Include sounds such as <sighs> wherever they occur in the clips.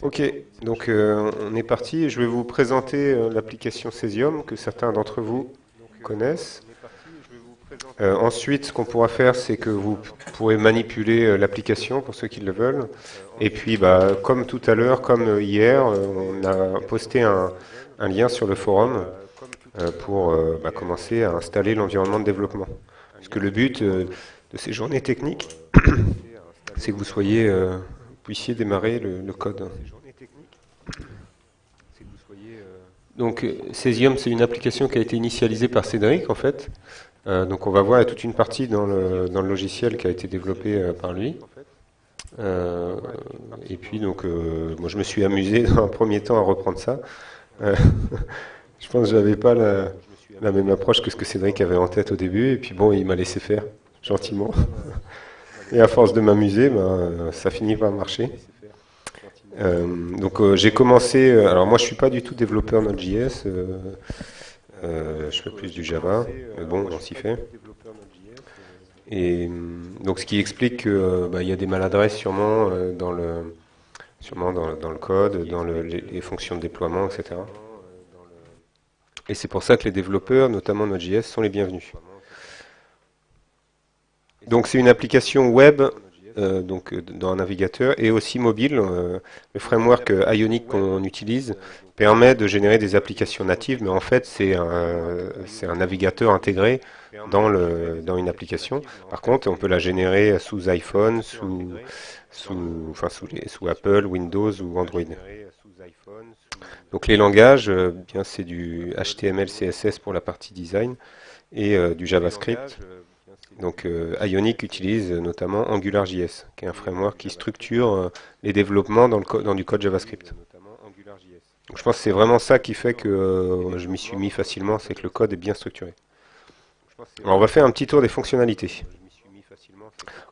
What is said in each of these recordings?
Ok, donc euh, on est parti. Je vais vous présenter euh, l'application Cesium que certains d'entre vous connaissent. Euh, ensuite, ce qu'on pourra faire, c'est que vous pourrez manipuler l'application pour ceux qui le veulent. Et puis, bah, comme tout à l'heure, comme hier, on a posté un, lien sur le forum pour bah, commencer à installer l'environnement de développement. Parce que le but de ces journées techniques, <coughs> c'est que vous soyez puissiez démarrer le, code. Donc Cesium, c'est une application qui a été initialisée par Cédric, en fait. Euh, donc on va voir toute une partie dans le, dans le logiciel qui a été développé euh, par lui. Euh, et puis donc, moi je me suis amusé <laughs> dans un premier temps à reprendre ça. <laughs> je pense que j'avais pas la, la, même approche que ce que Cédric avait en tête au début. Et puis bon, il m'a laissé faire gentiment. Et à force de m'amuser, ben, ça finit par marcher. Euh, donc euh, j'ai commencé, euh, alors moi je suis pas du tout développeur Node.js, je fais plus du Java, mais bon, on s'y fait. Et donc ce qui explique qu'il bah, y a des maladresses sûrement dans le sûrement dans, le code, dans les, fonctions de déploiement, etc. Et c'est pour ça que les développeurs, notamment Node.js, sont les bienvenus. Donc c'est une application web euh, donc dans un navigateur et aussi mobile. Euh, le framework Ionic qu'on utilise permet de générer des applications natives, mais en fait c'est un, un, navigateur intégré dans, le, dans une application. Par contre, on peut la générer sous iPhone, sous, sous, enfin, sous, les, sous Apple, Windows ou Android. Donc les langages, euh, bien c'est du HTML, CSS pour la partie design et du JavaScript donc euh, Ionic utilise notamment AngularJS, qui est un framework qui structure euh, les développements dans, le dans du code JavaScript. Donc, je pense que c'est vraiment ça qui fait que euh, je m'y suis mis facilement, c'est que le code est bien structuré. Alors on va faire un petit tour des fonctionnalités.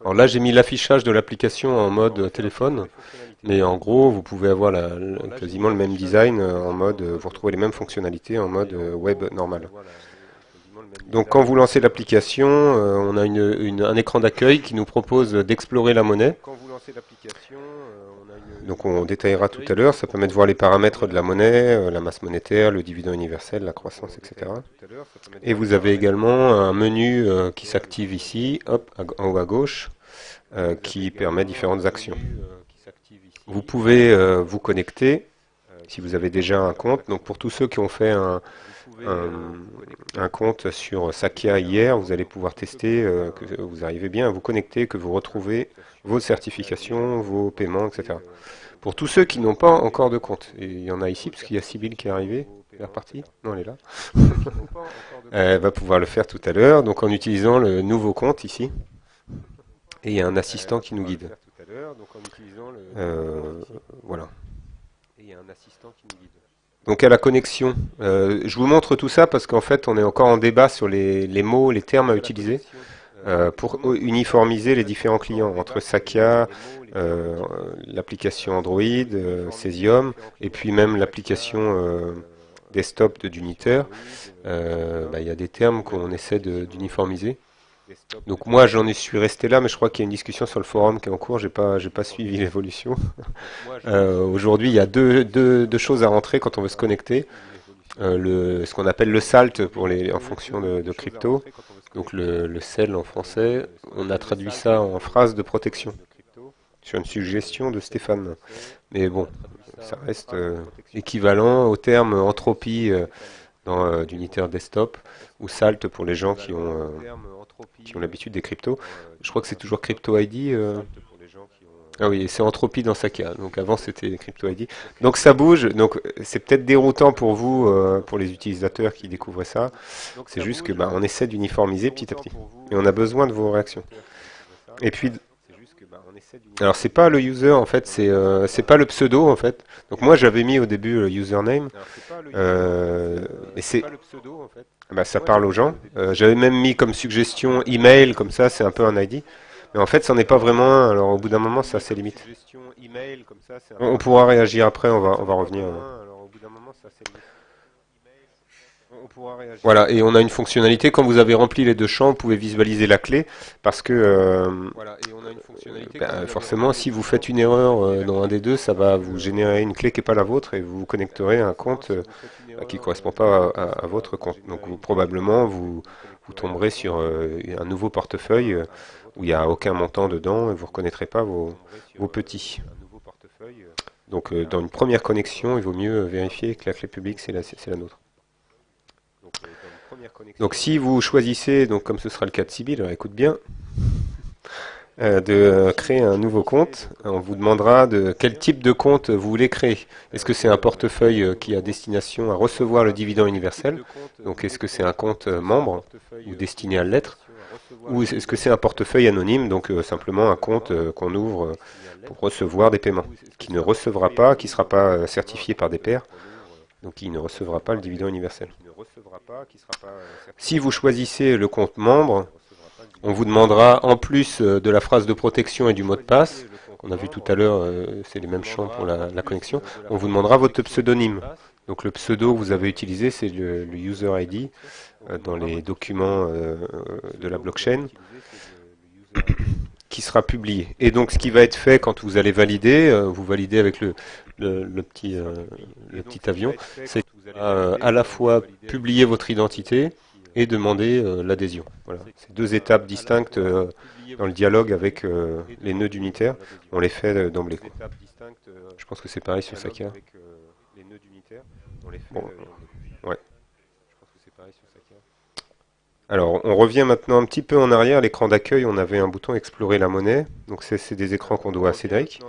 Alors là j'ai mis l'affichage de l'application en mode téléphone, mais en gros vous pouvez avoir la, quasiment le même design en mode, vous retrouvez les mêmes fonctionnalités en mode web normal. Donc quand vous lancez l'application, euh, on a un écran d'accueil qui nous propose d'explorer la monnaie. Donc on détaillera tout à l'heure, ça permet de voir les paramètres de la monnaie, euh, la masse monétaire, le dividende universel, la croissance, etc. Et vous avez également un menu euh, qui s'active ici, hop, en haut à gauche, qui permet différentes actions. Vous pouvez vous connecter si vous avez déjà un compte. Donc pour tous ceux qui ont fait un, un, compte sur Sakia hier, vous allez pouvoir tester euh, que vous arrivez bien à vous connecter, que vous retrouvez vos certifications, vos paiements, etc. Pour tous ceux qui n'ont pas encore de compte, et il y en a ici, parce qu'il y a Sybille qui est arrivée, elle est repartie Non, elle est là. <laughs> elle va pouvoir le faire tout à l'heure, donc en utilisant le nouveau compte ici. Et il y a un assistant qui nous guide. Euh, voilà. Et il y a un assistant qui nous guide. Donc à la connexion, euh, je vous montre tout ça parce qu'en fait on est encore en débat sur les, mots, les termes à utiliser euh, pour uniformiser les différents clients entre Sakia, euh, l'application Android, Cesium et puis même l'application desktop de Duniter. Bah, il y a des termes qu'on essaie d'uniformiser. Donc moi j'en suis resté là, mais je crois qu'il y a une discussion sur le forum qui est en cours, j'ai pas j'ai pas suivi <laughs> l'évolution. Euh, aujourd'hui il y a deux, deux, deux, choses à rentrer quand on veut se connecter. Euh, le, ce qu'on appelle le SALT pour les, en fonction de, de crypto, donc le, le CEL en français, on a traduit ça en phrase de protection. sur une suggestion de Stéphane. Mais bon, ça reste euh, équivalent au terme entropie dans d'unitaire desktop ou SALT pour les gens qui ont qui ont l'habitude des cryptos. Je crois que c'est toujours Crypto ID. Euh. Ah oui, c'est Entropie dans Sakia. Donc avant c'était Crypto ID. Donc ça bouge. Donc c'est peut-être déroutant pour vous, euh, pour les utilisateurs qui découvrent ça. C'est juste que bah, on essaie d'uniformiser petit à petit. Et on a besoin de vos réactions. Et puis alors c'est pas le user en fait, c'est euh, c'est pas le pseudo en fait. Donc moi j'avais mis au début le username, euh, et c'est bah, ça parle aux gens. Euh, j'avais même mis comme suggestion email, comme ça, c'est un peu un ID. Mais en fait, ça n'est pas vraiment un. Alors, au bout d'un moment, ça, c'est limite. On, pourra réagir après, on va, on va revenir. Voilà, et on a une fonctionnalité, quand vous avez rempli les deux champs, vous pouvez visualiser la clé, parce que euh, ben, forcément, si vous faites une erreur euh, dans un des deux, ça va vous générer une clé qui n'est pas la vôtre, et vous vous connecterez à un compte euh, qui ne correspond pas à, votre compte. Donc vous, probablement, vous, vous tomberez sur un nouveau portefeuille où il n'y a aucun montant dedans, et vous ne reconnaîtrez pas vos, vos petits. Donc dans une première connexion, il vaut mieux vérifier que la clé publique, c'est la, la nôtre. Donc si vous choisissez, donc comme ce sera le cas de Sibyl, écoute bien, euh, de créer un nouveau compte, on vous demandera de quel type de compte vous voulez créer. Est-ce que c'est un portefeuille euh, qui a destination à recevoir le dividende universel? Donc est-ce que c'est un compte euh, membre ou destiné à l'être? Ou est-ce que c'est un portefeuille anonyme, donc simplement un compte qu'on ouvre pour recevoir des paiements, qui ne recevra pas, qui ne sera pas certifié par des pairs, donc qui ne recevra pas le dividende universel. Si vous choisissez le compte membre, on vous demandera, en plus euh, de la phrase de protection et du mot de passe, qu'on a vu tout à l'heure, euh, c'est les mêmes champs pour la, connexion, on vous demandera votre pseudonyme. Donc le pseudo que vous avez utilisé, c'est le, user ID euh, dans les documents de la blockchain qui sera publié. Et donc ce qui va être fait quand vous allez valider, vous validez avec le, petit avion, c'est à la fois publier votre identité et demander euh, l'adhésion. Voilà. C'est deux étapes distinctes euh, dans le dialogue avec euh, les nœuds unitaires. On les fait d'emblée. Je pense que c'est pareil sur Sakia. ouais. Alors, on revient maintenant un petit peu en arrière. L'écran d'accueil, on avait un bouton Explorer la monnaie. Donc, c'est des écrans qu'on doit à Cédric.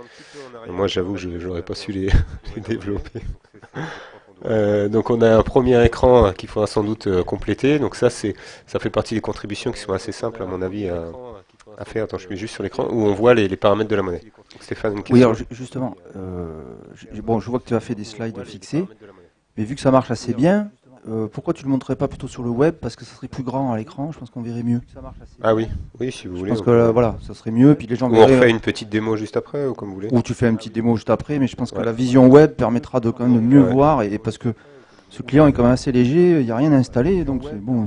moi, j'avoue que je n'aurais pas su les <laughs> développer. Euh, donc on a un premier écran qu'il faudra sans doute euh, compléter. Donc ça c'est ça fait partie des contributions qui sont assez simples à mon avis à, faire. Attends, je mets juste sur l'écran où on voit les, paramètres de la monnaie. Stéphane, Oui, alors justement, euh, bon, je vois que tu as fait des slides fixés, mais vu que ça marche assez bien, pourquoi tu le montrerais pas plutôt sur le web? Parce que ça serait plus grand à l'écran, je pense qu'on verrait mieux. Ah oui, oui, si vous voulez. Je pense que voilà, ça serait mieux. Puis les gens ou on fait une petite démo juste après, ou comme vous voulez. Ou tu fais une petite démo juste après, mais je pense que la vision web permettra de quand même de mieux voir, et, parce que ce client est quand même assez léger, il n'y a rien à installer, donc c'est bon.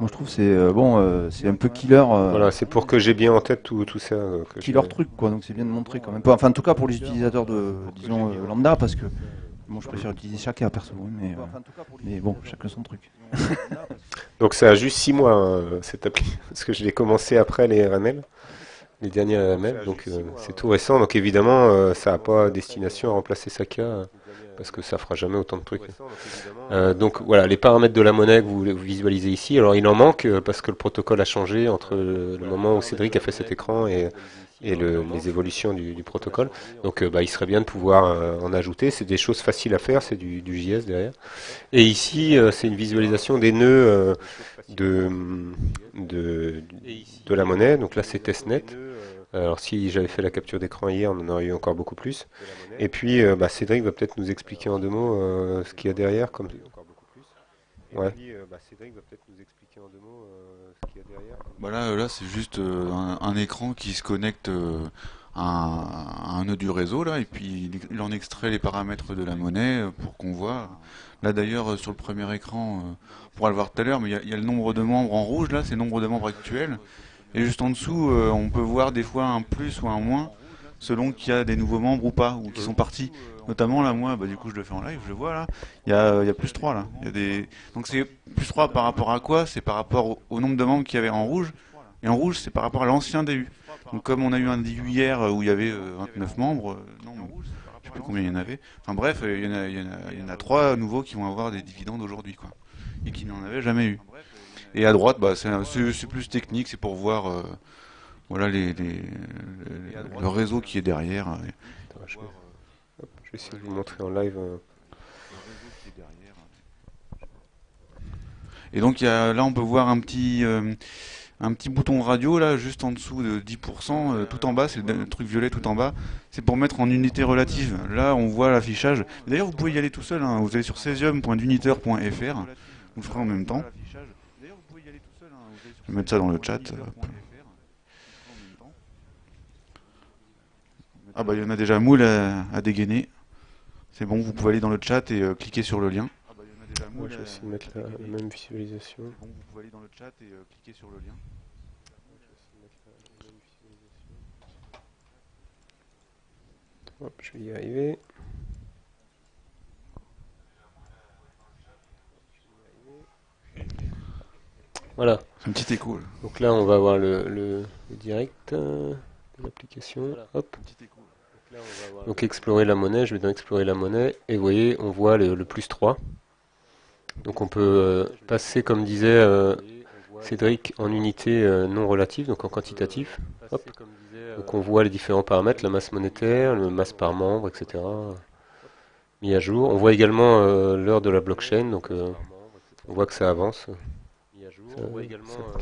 Moi je trouve c'est euh, bon, euh, c'est un peu killer. Euh, voilà, c'est pour que j'ai bien en tête tout, tout ça. killer truc quoi, donc c'est bien de montrer quand même. Enfin en tout cas pour les utilisateurs de disons lambda parce que je préfère utiliser chacun perso, mais, mais bon chacun son truc. <laughs> donc ça a juste 6 mois hein, cette appli, <laughs> parce que je l'ai commencé après les RML les derniers RML, donc c'est tout récent. Donc évidemment, ça n'a pas destination à remplacer Saka parce que ça fera jamais autant de trucs. Euh, donc voilà, les paramètres de la monnaie que vous, visualisez ici, alors il en manque euh, parce que le protocole a changé entre le moment où Cédric a fait cet écran et, les évolutions du, protocole. Donc euh, bah, il serait bien de pouvoir en ajouter. C'est des choses faciles à faire, c'est du, JS derrière. Et ici, c'est une visualisation des nœuds de, de, de, la monnaie. Donc là, c'est testnet. Alors si j'avais fait la capture d'écran hier, on en aurait eu encore beaucoup plus. Et puis euh, bah, Cédric va peut-être nous expliquer en deux mots euh, ce qu'il y a derrière. Comme... Ouais. Bah, Cédric va peut-être nous expliquer en deux mots euh, ce qu'il y a derrière. Bah là, c'est juste un, écran qui se connecte à, un nœud du réseau là, et puis il, en extrait les paramètres de la monnaie pour qu'on voit. Là d'ailleurs sur le premier écran, on pourra le voir tout à l'heure, mais il y, a le nombre de membres en rouge là, c'est le nombre de membres actuels. Et juste en dessous, euh, on peut voir des fois un plus ou un moins selon qu'il y a des nouveaux membres ou pas, ou qui sont partis. Notamment là, moi, bah, du coup, je le fais en live, je le vois là. Il y a, il y a plus 3 là. Il y a des... Donc c'est plus 3 par rapport à quoi? C'est par rapport au, nombre de membres qu'il y avait en rouge. Et en rouge, c'est par rapport à l'ancien DU. Donc comme on a eu un DU hier où il y avait 29 euh, membres, euh, non, je sais plus combien il y en avait. Enfin bref, il y en a, il y en a, il y en a 3 nouveaux qui vont avoir des dividendes aujourd'hui, quoi. Et qui n'en avaient jamais eu. Et à droite, bah, c'est plus technique, c'est pour voir euh, voilà les, le réseau qui est derrière. je, vais, essayer de vous montrer en live. Euh. Et donc là, on peut voir un petit euh, un petit bouton radio là, juste en dessous de 10%, tout en bas, c'est le truc violet tout en bas. C'est pour mettre en unité relative. Là, on voit l'affichage. D'ailleurs, vous pouvez y aller tout seul. Hein. Vous allez sur cesium.uniteur.fr. Vous ferez en même temps. Je vais mettre ça dans le chat. Ah bah il y en a déjà moule à, dégainer. C'est bon, vous pouvez aller dans le chat et euh, cliquer sur le lien. déjà Moi, je vais essayer de mettre la, même visualisation. Bon, vous pouvez aller dans le chat et cliquer sur le lien. Hop, je vais y arriver. Voilà. Un petit écho. Donc là, on va voir le, direct euh, de l'application. Hop. Donc, explorer la monnaie, je vais dans explorer la monnaie, et vous voyez, on voit le, plus 3. Donc on peut euh, passer, comme disait euh, Cédric, en unité non relative, donc en quantitatif. Donc on voit les différents paramètres, la masse monétaire, le masse par membre, etc. Mis à jour. On voit également l'heure de la blockchain, donc on voit que ça avance.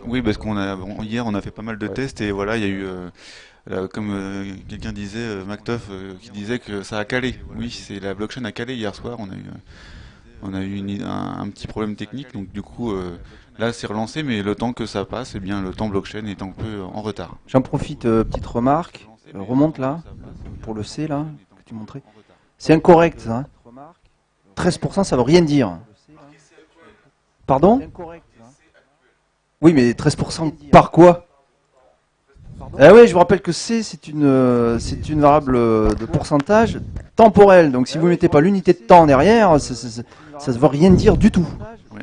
Oui, parce qu'on a hier on a fait pas mal de tests et voilà, il y a eu euh, comme euh, quelqu'un disait, euh, Mactoff, qui disait que ça a calé. Oui, c'est la blockchain a calé hier soir. On a eu, on a eu un, petit problème technique, donc du coup, là, c'est relancé, mais le temps que ça passe, eh bien, le temps blockchain est un peu en retard. J'en profite, petite remarque, remonte là, pour le C là, que tu montrais. C'est incorrect, hein 13%, ça veut rien dire. Pardon? Oui, mais 13% par quoi? Eh oui, je vous rappelle que C, c'est une, euh, c'est une variable de pourcentage temporelle. Donc si vous ne mettez pas l'unité de temps derrière, ça ne veut rien dire du tout.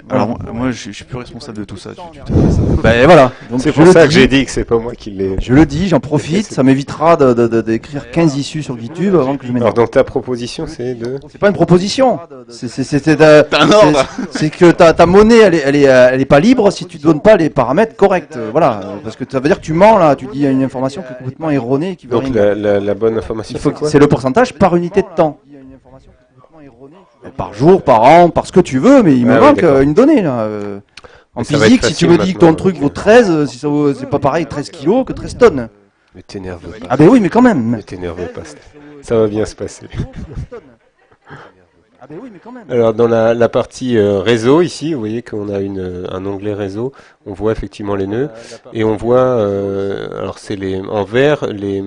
Alors moi, je, suis plus responsable de tout ça. ben voilà. C'est pour ça que j'ai dit que c'est pas moi qui l'ai. Je le dis, j'en profite. ça m'évitera d'écrire de, 15 issues sur GitHub avant que je Alors donc ta proposition, c'est de. C'est pas une proposition. C'est un ordre. C'est que ta, ta monnaie, elle est, elle est, elle est pas libre si tu donnes pas les paramètres corrects. Voilà, parce que ça veut dire que tu mens là. Tu dis une information qui est complètement erronée. Qui donc la, la, bonne information. C'est le pourcentage par unité de temps. Par jour, par an, par ce que tu veux, mais il me manque euh, une donnée là. Euh. En physique, si tu me dis que ton truc vaut 13, si c'est pas pareil 13 kilos que 13 tonnes. Mais t'énerve pas. Ah ben oui, mais quand même. Mais t'énerve pas. Ça va bien se passer. Alors dans la, partie euh, réseau ici, vous voyez qu'on a une, un onglet réseau, on voit effectivement les nœuds et on voit, alors c'est les en vert les,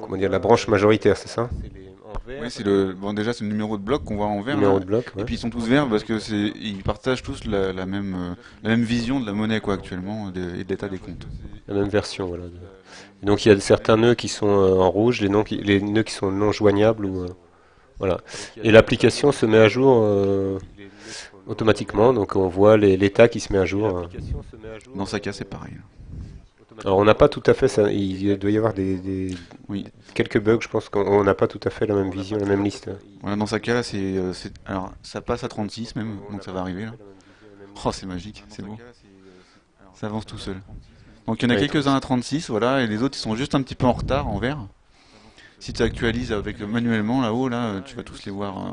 comment dire la branche majoritaire, c'est ça? Oui, c'est le bon déjà c'est le numéro de bloc qu'on voit en vert. Numéro de bloc. Et puis ils sont tous verts parce que c'est ils partagent tous la, même euh, la même vision de la monnaie quoi actuellement et de l'état des comptes. La même version voilà. donc il y a certains nœuds qui sont euh, en rouge, les, noms les nœuds qui sont non joignables ou euh, voilà. Et l'application se met à jour automatiquement, donc on voit l'état qui se met à jour. Dans sa cas c'est pareil. Alors on n'a pas tout à fait ça. Il doit y avoir des, oui. quelques bugs. Je pense qu'on n'a pas tout à fait la même vision, la même liste. Voilà, dans ce cas-là, c'est euh, alors ça passe à 36 même, donc ça va arriver là. Oh, c'est magique, c'est beau. Ça avance tout seul. Donc il y en a quelques-uns à 36, voilà, et les autres ils sont juste un petit peu en retard en vert. Si tu actualises avec manuellement là-haut, là, tu vas tous les voir euh,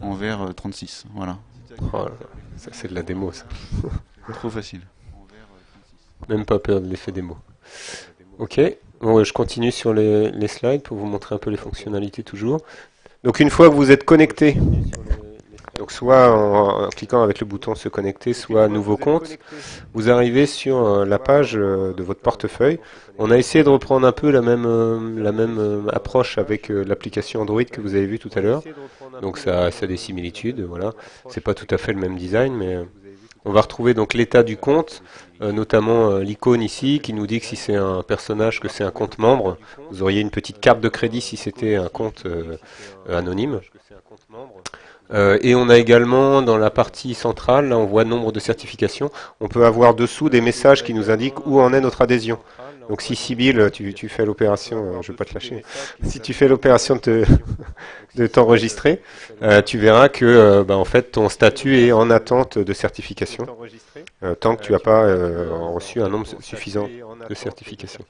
en vert 36, euh, voilà. Oh ça c'est de la démo ça. Trop facile. Même pas peur de l'effet démo. Ok, bon, je continue sur les, slides pour vous montrer un peu les fonctionnalités toujours. Donc une fois que vous êtes connecté, donc soit en, cliquant avec le bouton se connecter, soit nouveau compte, vous arrivez sur euh, la page euh, de votre portefeuille. On a essayé de reprendre un peu la même, euh, la même approche avec l'application Android que vous avez vu tout à l'heure. Donc ça, ça a des similitudes, voilà. C'est pas tout à fait le même design, mais on va retrouver donc l'état du compte, euh, notamment euh, l'icône ici qui nous dit que si c'est un personnage, que c'est un compte membre. Vous auriez une petite carte de crédit si c'était un compte euh, anonyme. et on a également dans la partie centrale, là on voit nombre de certifications, on peut avoir dessous des messages qui nous indiquent où en est notre adhésion. Donc si Sibyl, tu, tu fais l'opération, euh, je ne vais pas te lâcher, si tu fais l'opération <laughs> de t'enregistrer, euh, tu verras que euh, bah, en fait ton statut est en attente de certification, tant que tu n'as pas reçu un nombre suffisant de certifications.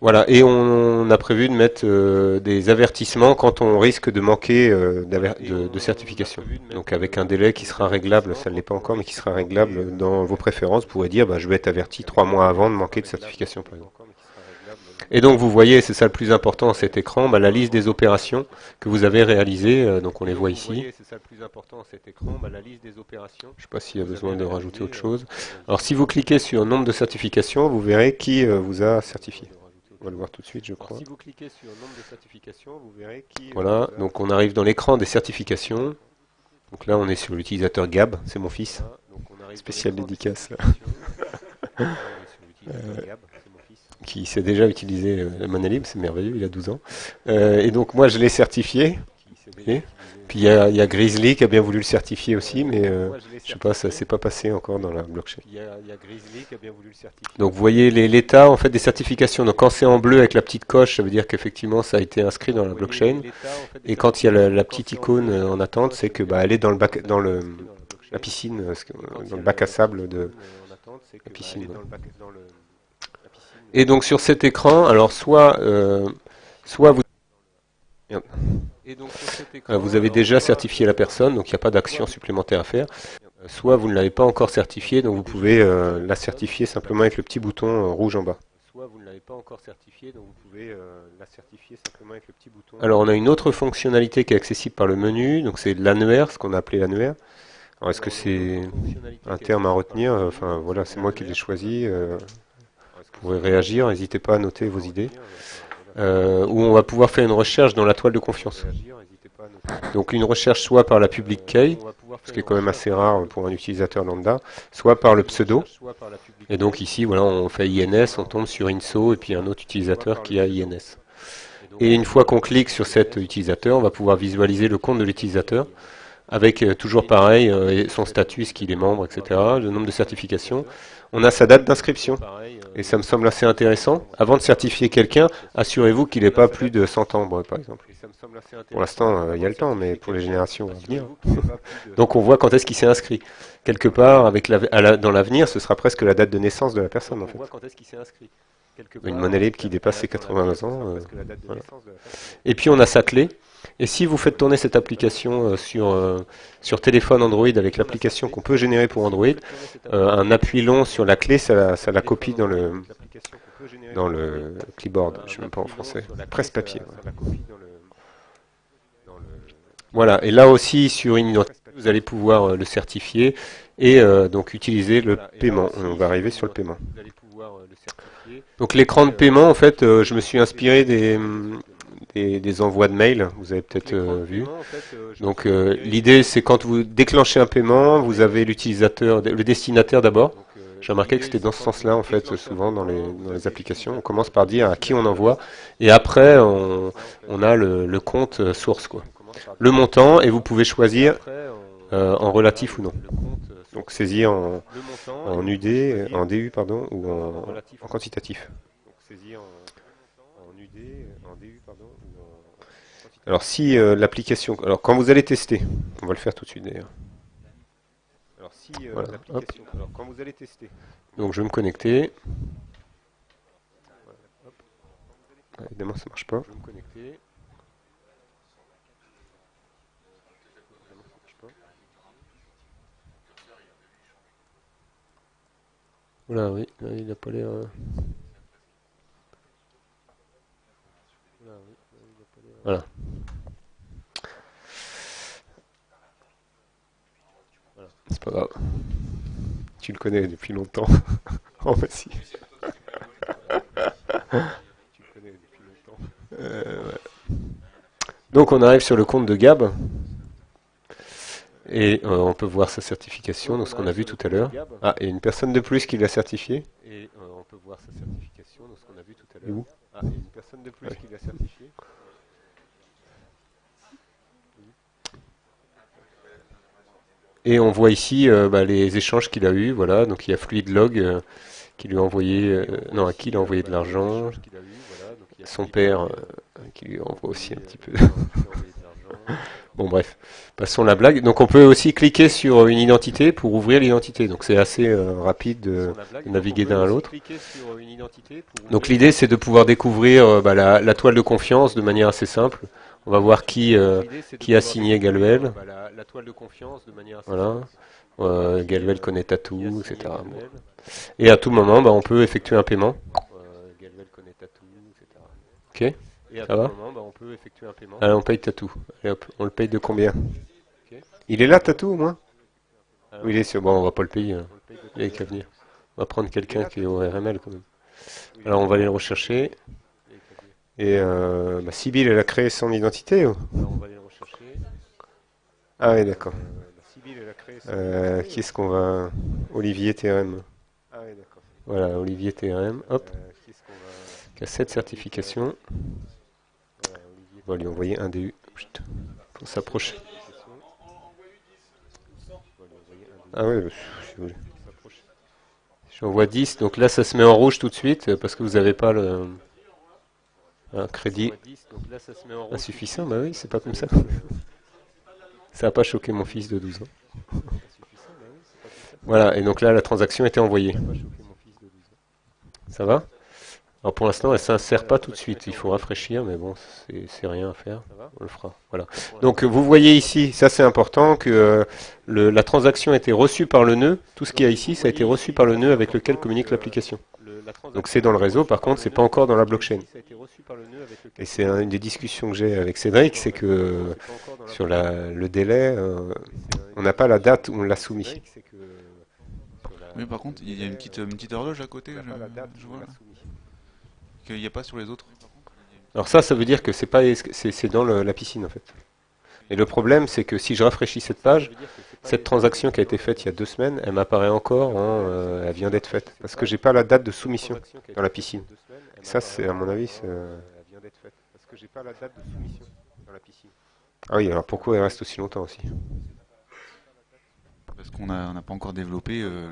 Voilà, et on, a prévu de mettre euh, des avertissements quand on risque de manquer euh, de, certification. Donc avec un délai qui sera réglable, ça ne l'est pas encore, mais qui sera réglable dans vos préférences, vous pourrez dire bah, je vais être averti trois mois avant de manquer de certification par exemple. Et donc vous voyez, c'est ça le plus important à cet écran, bah, la liste des opérations que vous avez réalisées, euh, donc on les voit ici. Je ne sais pas s'il y a besoin de rajouter autre chose. Alors si vous cliquez sur nombre de certifications, vous verrez qui vous a certifié. On va le voir tout de suite, je crois. si vous cliquez sur nombre de certifications, vous verrez qui... Voilà, donc on arrive dans l'écran des certifications. Donc là, on est sur l'utilisateur Gab, c'est mon fils. Spécial dédicace. qui sait déjà utiliser la monnaie libre, c'est merveilleux, il a 12 ans. et donc moi, je l'ai certifié. Puis il y, a, Grizzly qui a bien voulu le certifier aussi, mais euh, je sais pas, ça s'est pas passé encore dans la blockchain. Donc vous voyez l'état en fait des certifications. Donc quand c'est en bleu avec la petite coche, ça veut dire qu'effectivement ça a été inscrit dans la blockchain. Et quand il y a la, petite icône euh, en attente, c'est que bah, elle est dans le bac, dans le la piscine, euh, dans le bac à sable de la piscine. Et donc sur cet écran, alors soit soit vous euh, vous avez déjà certifié la personne, donc il n'y a pas d'action supplémentaire à faire. Euh, soit vous ne l'avez pas encore certifié, donc vous pouvez euh, la certifier simplement avec le petit bouton rouge en bas. Soit vous ne l'avez pas encore certifié, donc vous pouvez la certifier simplement avec le petit bouton. Alors on a une autre fonctionnalité qui est accessible par le menu, donc c'est l'annuaire, ce qu'on a appelé l'annuaire. Alors est-ce que c'est un terme à retenir Enfin voilà, c'est moi qui l'ai choisi. vous pouvez réagir, n'hésitez pas à noter vos idées euh, où on va pouvoir faire une recherche dans la toile de confiance. Donc une recherche soit par la public key, ce qui est quand même assez rare pour un utilisateur lambda, soit par le pseudo. Et donc ici, voilà, on fait INS, on tombe sur INSO et puis un autre utilisateur qui a INS. Et une fois qu'on clique sur cet utilisateur, on va pouvoir visualiser le compte de l'utilisateur avec euh, toujours pareil, euh, son statut, ce qu'il est membre, etc., le nombre de certifications. On a sa date d'inscription. Et ça me semble assez intéressant. Avant de certifier quelqu'un, assurez-vous qu'il n'ait pas plus de 100 ans, par exemple. Pour l'instant, euh, il y a le temps, mais pour les générations à venir. Donc on voit quand est-ce qu'il s'est inscrit. Quelque part, avec dans l'avenir, ce sera presque la date de naissance de la personne, en fait. Une monnaie libre qui dépasse ses 80 ans. Et puis on a sa clé. Et si vous faites tourner cette application euh, sur, euh, sur téléphone Android avec l'application qu'on peut générer pour Android, euh, un appui long sur la clé, ça, ça la copie dans le, dans le clipboard. Je ne sais même pas en français. Presse-papier. Voilà. Et là aussi, sur une vous allez pouvoir le certifier et donc utiliser le paiement. On va arriver sur le paiement. Donc l'écran de paiement, en fait, je me suis inspiré des des, envois de mails, vous avez peut-être euh, vu. Euh, Donc euh, l'idée c'est quand vous déclenchez un paiement, vous avez l'utilisateur, le destinataire d'abord. J'ai remarqué que c'était dans ce sens-là en fait souvent dans les, dans les, applications. On commence par dire à qui on envoie et après on, on a le, le, compte source quoi. Le montant et vous pouvez choisir en relatif ou non. Donc saisir en, en UD, en DU pardon ou en, en quantitatif. Alors si euh, l'application, alors quand vous allez tester, on va le faire tout de suite d'ailleurs. Alors si euh, l'application, alors quand vous allez tester. Donc je vais me connecter. évidemment ça marche pas. Je vais me connecter. Voilà, oui, il n'a pas l'air. Euh, Voilà. C'est pas grave. Tu le connais depuis longtemps. <laughs> oh, bah si. tu le connais depuis longtemps. Euh, Donc on arrive sur le compte de Gab. Et euh, on peut voir sa certification, donc ce qu'on a vu tout à l'heure. Ah, et une personne de plus qui l'a certifié. Et euh, on peut voir sa certification, donc ce qu'on a vu tout à l'heure. Ah, et une personne de plus qui l'a certifié. Et on voit ici euh, bah, les échanges qu'il a eu. Voilà, donc il y a FluidLog euh, qui lui a envoyé, euh, non, à qui il a envoyé de l'argent. Son père qui lui envoie aussi un petit peu. <laughs> bon bref, passons la blague. Donc on peut aussi cliquer sur une identité pour ouvrir l'identité. Donc c'est assez rapide de, naviguer d'un à l'autre. Donc l'idée c'est de pouvoir découvrir bah, la, la, toile de confiance de manière assez simple. On va voir qui, euh, qui a signé Galuel. Bah, la, toile de confiance de manière voilà. Euh, Galuel connaît Tatou, etc. Et à tout moment, bah, on peut effectuer un paiement. Ok Ça va bah, on peut effectuer un paiement. Allez, on paye Tatou. on le paye de combien Il est là, Tatou, au moins Oui, il est sur... Bon, on va pas le payer. Hein. Il a qu'à venir. On va prendre quelqu'un qui est au RML, quand même. Alors, on va aller le rechercher. Et euh, bah, Sibyl, elle a créé son identité. on va aller rechercher. Ah oui, d'accord. Euh, qui est-ce qu'on va... Olivier TRM. Ah oui, d'accord. Voilà, Olivier TRM, hop. Qui a cette certification. On va lui envoyer un DU pour s'approcher. Ah oui, si vous voulez. J'envoie 10, donc là ça se met en rouge tout de suite parce que vous n'avez pas le un crédit insuffisant. Bah oui, c'est pas comme ça. <laughs> Ça n'a pas choqué mon fils de 12 ans. Voilà, et donc là la transaction a été envoyée. Ça va? Alors pour l'instant, elle ne s'insère pas tout de suite. Il faut rafraîchir, mais bon, c'est rien à faire. On le fera. Voilà. Donc vous voyez ici, ça c'est important, que euh, la transaction a été reçue par le nœud. Tout ce qu'il y a ici, ça a été reçu par le nœud avec lequel communique l'application. Donc c'est dans le réseau, par contre, c'est pas encore dans la blockchain. Et c'est une des discussions que j'ai avec Cédric, c'est que sur le délai, euh, on n'a pas la date où on l'a soumis. Oui, par contre, il y a une petite, une petite horloge à côté. Je, vois, qu'il n'y a pas sur les autres Alors ça, ça veut dire que c'est pas c'est dans la piscine en fait. Et le problème, c'est que si je rafraîchis cette page, cette transaction qui a été faite il y a deux semaines, elle m'apparaît encore, euh, elle vient d'être faite, parce que j'ai pas la date de soumission dans la piscine. Et ça, c'est à mon avis, Ah oui, alors pourquoi elle reste aussi longtemps aussi? Parce qu'on n'a pas encore développé euh,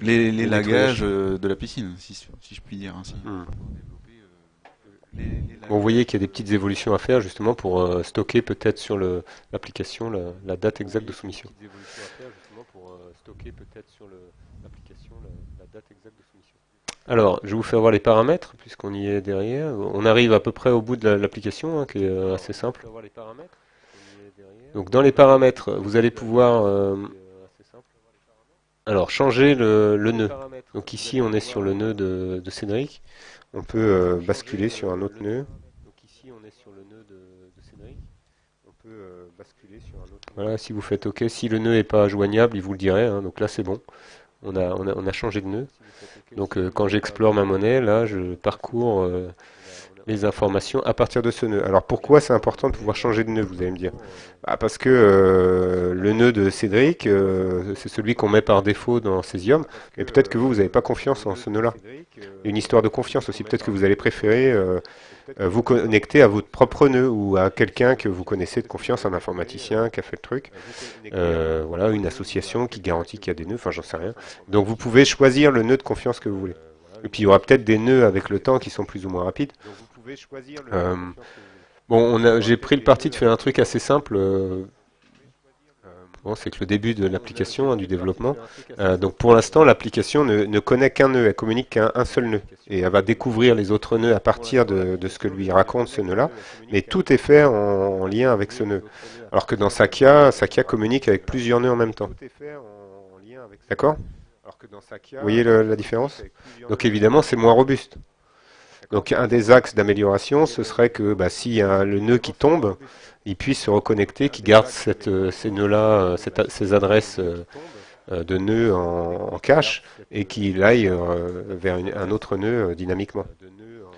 les, lagages euh, de la piscine, si, je puis dire ainsi. Hmm vous voyez qu'il y a des petites évolutions à faire justement pour euh, stocker peut-être sur l'application la, date exacte de soumission. Alors, je vais vous faire voir les paramètres, puisqu'on y est derrière. On arrive à peu près au bout de l'application, hein, qui est euh, assez simple. Donc, dans les paramètres, vous allez pouvoir euh, alors changer le, nœud. Donc ici, on est sur le nœud de Cédric on peut euh, basculer sur un autre nœud. Donc ici on est sur le nœud de, Cédric. On peut euh, basculer sur un autre Voilà, si vous faites OK, si le nœud n'est pas joignable, il vous le dirait. Hein. donc là c'est bon. On a, on, a, changé de nœud. Donc euh, quand j'explore ma monnaie, là je parcours les informations à partir de ce nœud. Alors pourquoi c'est important de pouvoir changer de nœud, vous allez me dire? Bah, Parce que euh, le nœud de Cédric, euh, c'est celui qu'on met par défaut dans Cesium, mais peut-être que vous, vous n'avez pas confiance en ce nœud-là. Une histoire de confiance aussi, peut-être que vous allez préférer euh, vous connecter à votre propre nœud ou à quelqu'un que vous connaissez de confiance, un informaticien qui a fait le truc. voilà, une association qui garantit qu'il y a des nœuds, enfin j'en sais rien. Donc vous pouvez choisir le nœud de confiance que vous voulez. Et puis il y aura peut-être des nœuds avec le temps qui sont plus ou moins rapides. Euh, bon, j'ai pris le parti de faire un truc assez simple. Euh, bon, c'est que le début de l'application, hein, du développement. Euh, donc pour l'instant, l'application ne, connaît qu'un nœud, elle communique qu'un un seul nœud. Et elle va découvrir les autres nœuds à partir de, ce que lui raconte ce nœud-là. Mais tout est fait en, lien avec ce nœud. Alors que dans Sakia, Sakia communique avec plusieurs nœuds en même temps. D'accord Vous voyez la différence Donc évidemment, c'est moins robuste. Donc un des axes d'amélioration, ce serait que bah, s'il y a le nœud qui tombe, il puisse se reconnecter, qu'il garde cette, euh, ces nœuds-là, euh, ces adresses euh, de nœuds en, cache, et qu'il aille vers un autre nœud dynamiquement.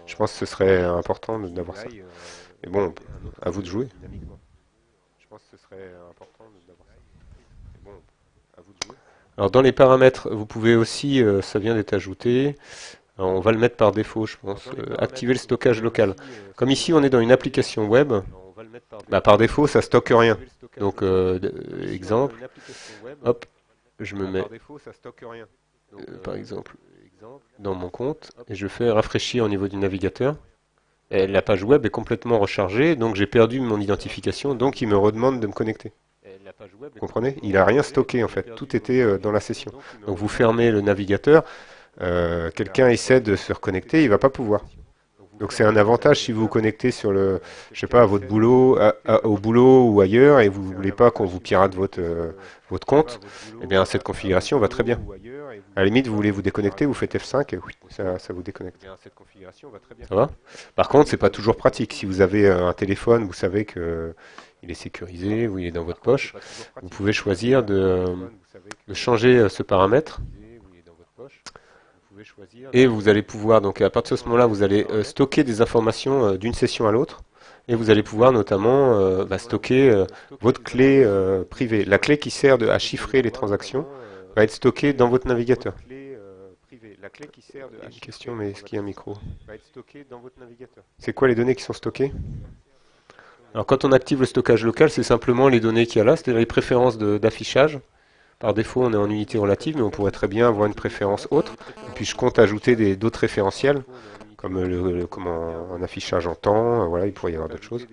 Je pense que ce serait important d'avoir ça. Mais bon, à vous de jouer. Alors dans les paramètres, vous pouvez aussi, ça vient d'être ajouté, on va le mettre par défaut, je pense. Euh, activer le stockage local. Comme ici, on est dans une application web, bah, par défaut, ça stocke rien. Donc, euh, exemple, hop, je me mets, euh, par exemple, dans mon compte, et je fais rafraîchir au niveau du navigateur. Et la page web est complètement rechargée, donc j'ai perdu mon identification, donc il me redemande de me connecter. Vous comprenez? Il n'a rien stocké en fait, tout était dans la session. Donc vous fermez le navigateur, euh, quelqu'un essaie de se reconnecter, il va pas pouvoir. Donc c'est un avantage si vous vous connectez sur le, je sais pas, à votre boulot, au boulot ou ailleurs, et vous voulez pas qu'on vous pirate votre euh, votre compte. Eh bien cette configuration va très bien. À la limite, vous voulez vous déconnecter, vous faites F5 et oui, ça, vous déconnecte. Ça va? Par contre, c'est pas toujours pratique. Si vous avez un téléphone, vous savez que il est sécurisé ou il est dans votre poche, vous pouvez choisir de changer ce paramètre et vous allez pouvoir, donc à partir de ce moment-là, vous allez euh, stocker des informations euh, d'une session à l'autre. Et vous allez pouvoir notamment bah, stocker votre clé privée. La clé qui sert à chiffrer les transactions va être stockée dans votre navigateur. Une question, mais est-ce qu'il y a un micro va être stockée dans votre navigateur. C'est quoi les données qui sont stockées? Alors quand on active le stockage local, c'est simplement les données qu'il y a là, c'est-à-dire les préférences d'affichage. Par défaut, on est en unité relative, mais on pourrait très bien avoir une préférence autre. Et puis je compte ajouter d'autres référentiels, comme le, un affichage en temps, voilà, il pourrait y avoir d'autres choses,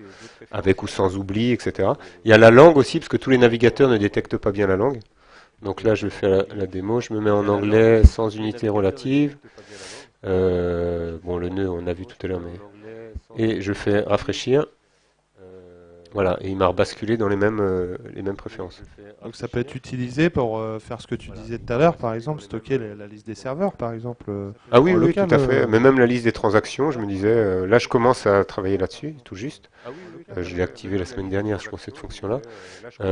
avec ou sans oubli, etc. Il y a la langue aussi, parce que tous les navigateurs ne détectent pas bien la langue. Donc là, je fais la, la démo, je me mets en anglais sans unité relative. Euh, bon, le nœud, on a vu tout à l'heure, mais... Et je fais rafraîchir. Voilà, et il m'a rebasculé dans les mêmes, euh, les mêmes préférences. Donc ça peut être utilisé pour euh, faire ce que tu disais tout à l'heure, par exemple, stocker la, liste des serveurs, par exemple. Euh, ah oui, oui, tout à fait. Mais même la liste des transactions, je me disais, là je commence à travailler là-dessus, tout juste. je l'ai activé la semaine dernière, je pense, cette fonction-là.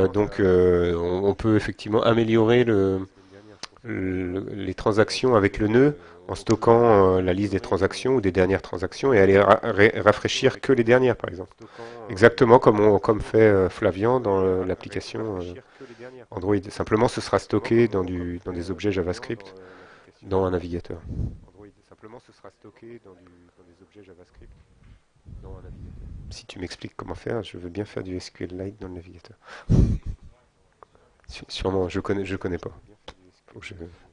donc on, on, peut effectivement améliorer le, les transactions avec le nœud en stockant euh, la liste des transactions ou des dernières transactions et aller rafraîchir que les dernières, par exemple. Exactement comme, on, comme fait euh, Flavian dans l'application euh, Android. Simplement, ce sera stocké dans, du, dans des objets JavaScript dans un navigateur. Simplement, ce sera stocké dans, des objets JavaScript dans un navigateur. Si tu m'expliques comment faire, je veux bien faire du SQLite dans le navigateur. <laughs> Sûrement, je connais, je connais pas.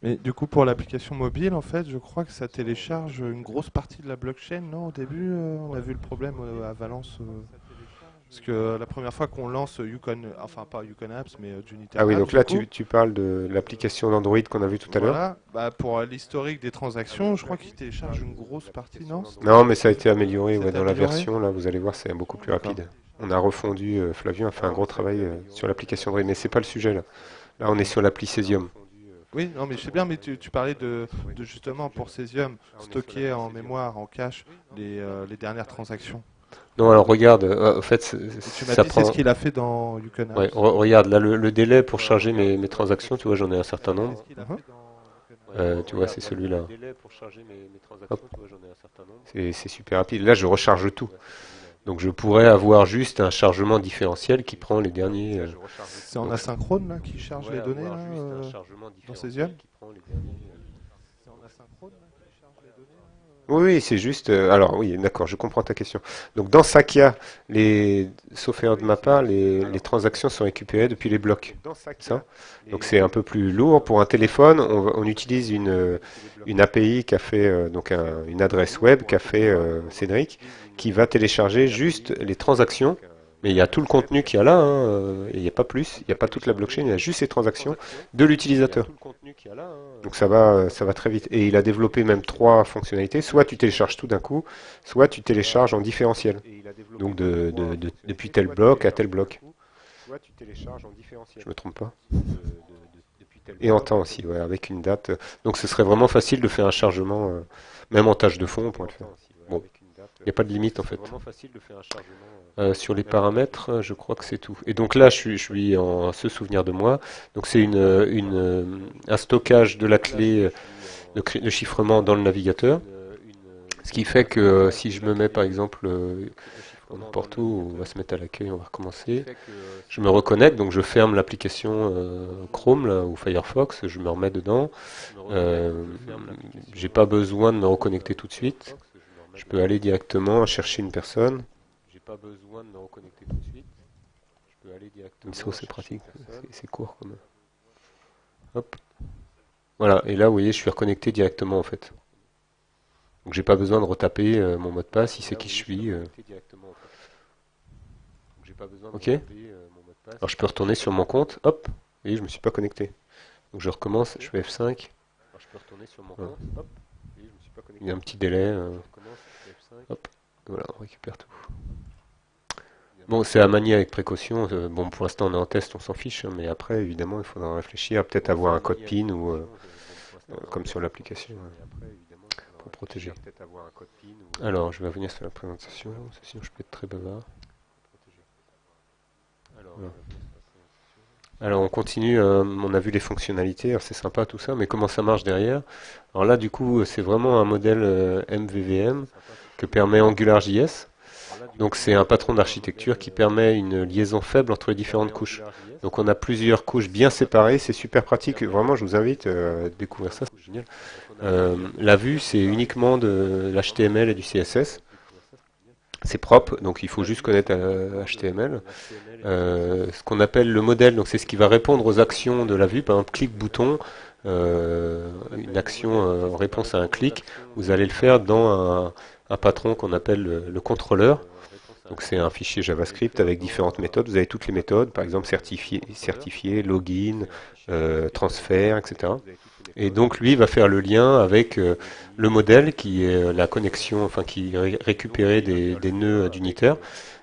Mais du coup, pour l'application mobile, en fait, je crois que ça télécharge une grosse partie de la blockchain, non Au début, euh, on a vu le problème euh, à Valence. Euh, parce que la première fois qu'on lance Yukon, enfin pas Yukon Apps, mais Unity Ah oui, donc là, tu, tu, parles de l'application d'Android qu'on a vu tout à l'heure Voilà, bah, pour l'historique des transactions, je crois qu'il télécharge une grosse partie, non? Non, mais ça a été amélioré ouais, dans la version, là, vous allez voir, c'est beaucoup plus rapide. On a refondu, Flavien a fait un gros travail sur l'application Android, mais c'est pas le sujet là. Là, on est sur l'appli Cesium. Oui, non, mais je sais bien, mais tu, parlais de, justement pour Cesium stocker en mémoire, en cache, les, euh, les dernières transactions. Non, alors regarde, euh, en fait, tu m'as dit c'est ce qu'il a fait dans Yukon. Ouais, regarde, là, le, délai pour charger mes, mes transactions, tu vois, j'en ai un certain nombre. Euh, tu vois, c'est celui-là. C'est super rapide. Là, je recharge tout. Donc je pourrais avoir juste un chargement différentiel qui prend les derniers. Euh, c'est en asynchrone là, qui charge les données là, euh, dans Cesium Oui, c'est juste. Euh, alors oui, d'accord, je comprends ta question. Donc dans Sakia, les, sauf erreur de ma part, les, transactions sont récupérées depuis les blocs. Ça. Donc c'est un peu plus lourd pour un téléphone. On, utilise une, une API qui a fait donc une adresse web qu'a fait Cédric qui va télécharger juste les transactions. Mais il y a tout le contenu qu'il y a là, hein, euh, il n'y a pas plus, il n'y a pas toute la blockchain, il y a juste ces transactions de l'utilisateur. Donc ça va, ça va très vite. Et il a développé même trois fonctionnalités. Soit tu télécharges tout d'un coup, soit tu télécharges en différentiel. Donc de, depuis tel bloc à tel bloc. Je me trompe pas. Et en temps aussi, ouais, avec une date. Donc ce serait vraiment facile de faire un chargement, euh, même en tâche de fond, on pourrait le faire. Bon. Il n'y a pas de limite en fait. Euh, sur les paramètres, je crois que c'est tout. Et donc là, je suis, en ce souvenir de moi. Donc c'est une, une, un stockage de la clé de, chiffrement dans le navigateur. Ce qui fait que si je me mets par exemple n'importe où, on va se mettre à l'accueil, on va recommencer. Je me reconnecte, donc je ferme l'application euh, Chrome là, ou Firefox, je me remets dedans. Euh, J'ai pas besoin de me reconnecter tout de suite. Je peux aller directement chercher une personne. J'ai pas besoin de me reconnecter tout de suite. Je peux aller directement. c'est pratique, c'est court comme. Hop. Voilà, et là, vous voyez, je suis reconnecté directement en fait. Donc j'ai pas besoin de retaper euh, mon mot de passe, il sait qui je suis. Euh. Ok. Alors je peux retourner sur mon compte, hop, et je me suis pas connecté. Donc je recommence, je fais F5. je peux retourner sur mon compte, hop, Il y a un petit délai. Euh. Hop, voilà, on récupère tout. Bon, c'est à manier avec précaution. Euh, bon, pour l'instant, on est en test, on s'en fiche, hein, mais après, évidemment, il faudra réfléchir, peut-être avoir un code PIN ou euh, euh, comme sur l'application pour protéger. Alors, je vais revenir sur la présentation, sinon je peux être très bavard. Alors on continue, on a vu les fonctionnalités, c'est sympa tout ça, mais comment ça marche derrière? Alors là du coup c'est vraiment un modèle MVVM que permet AngularJS. Donc c'est un patron d'architecture qui permet une liaison faible entre les différentes couches. Donc on a plusieurs couches bien séparées, c'est super pratique. Vraiment, je vous invite euh, à découvrir ça, c'est génial. Euh, la vue, c'est uniquement de l'HTML et du CSS. C'est propre, donc il faut juste connaître HTML. Euh, ce qu'on appelle le modèle, donc c'est ce qui va répondre aux actions de la vue. Par exemple, clic bouton, une action en réponse à un clic, vous allez le faire dans un, patron qu'on appelle le contrôleur. Donc c'est un fichier JavaScript avec différentes méthodes. Vous avez toutes les méthodes, par exemple certifié, login, euh, transfert, etc. Et donc lui va faire le lien avec euh, le modèle qui est euh, la connexion, enfin qui récupérait des, des nœuds d'unitaire,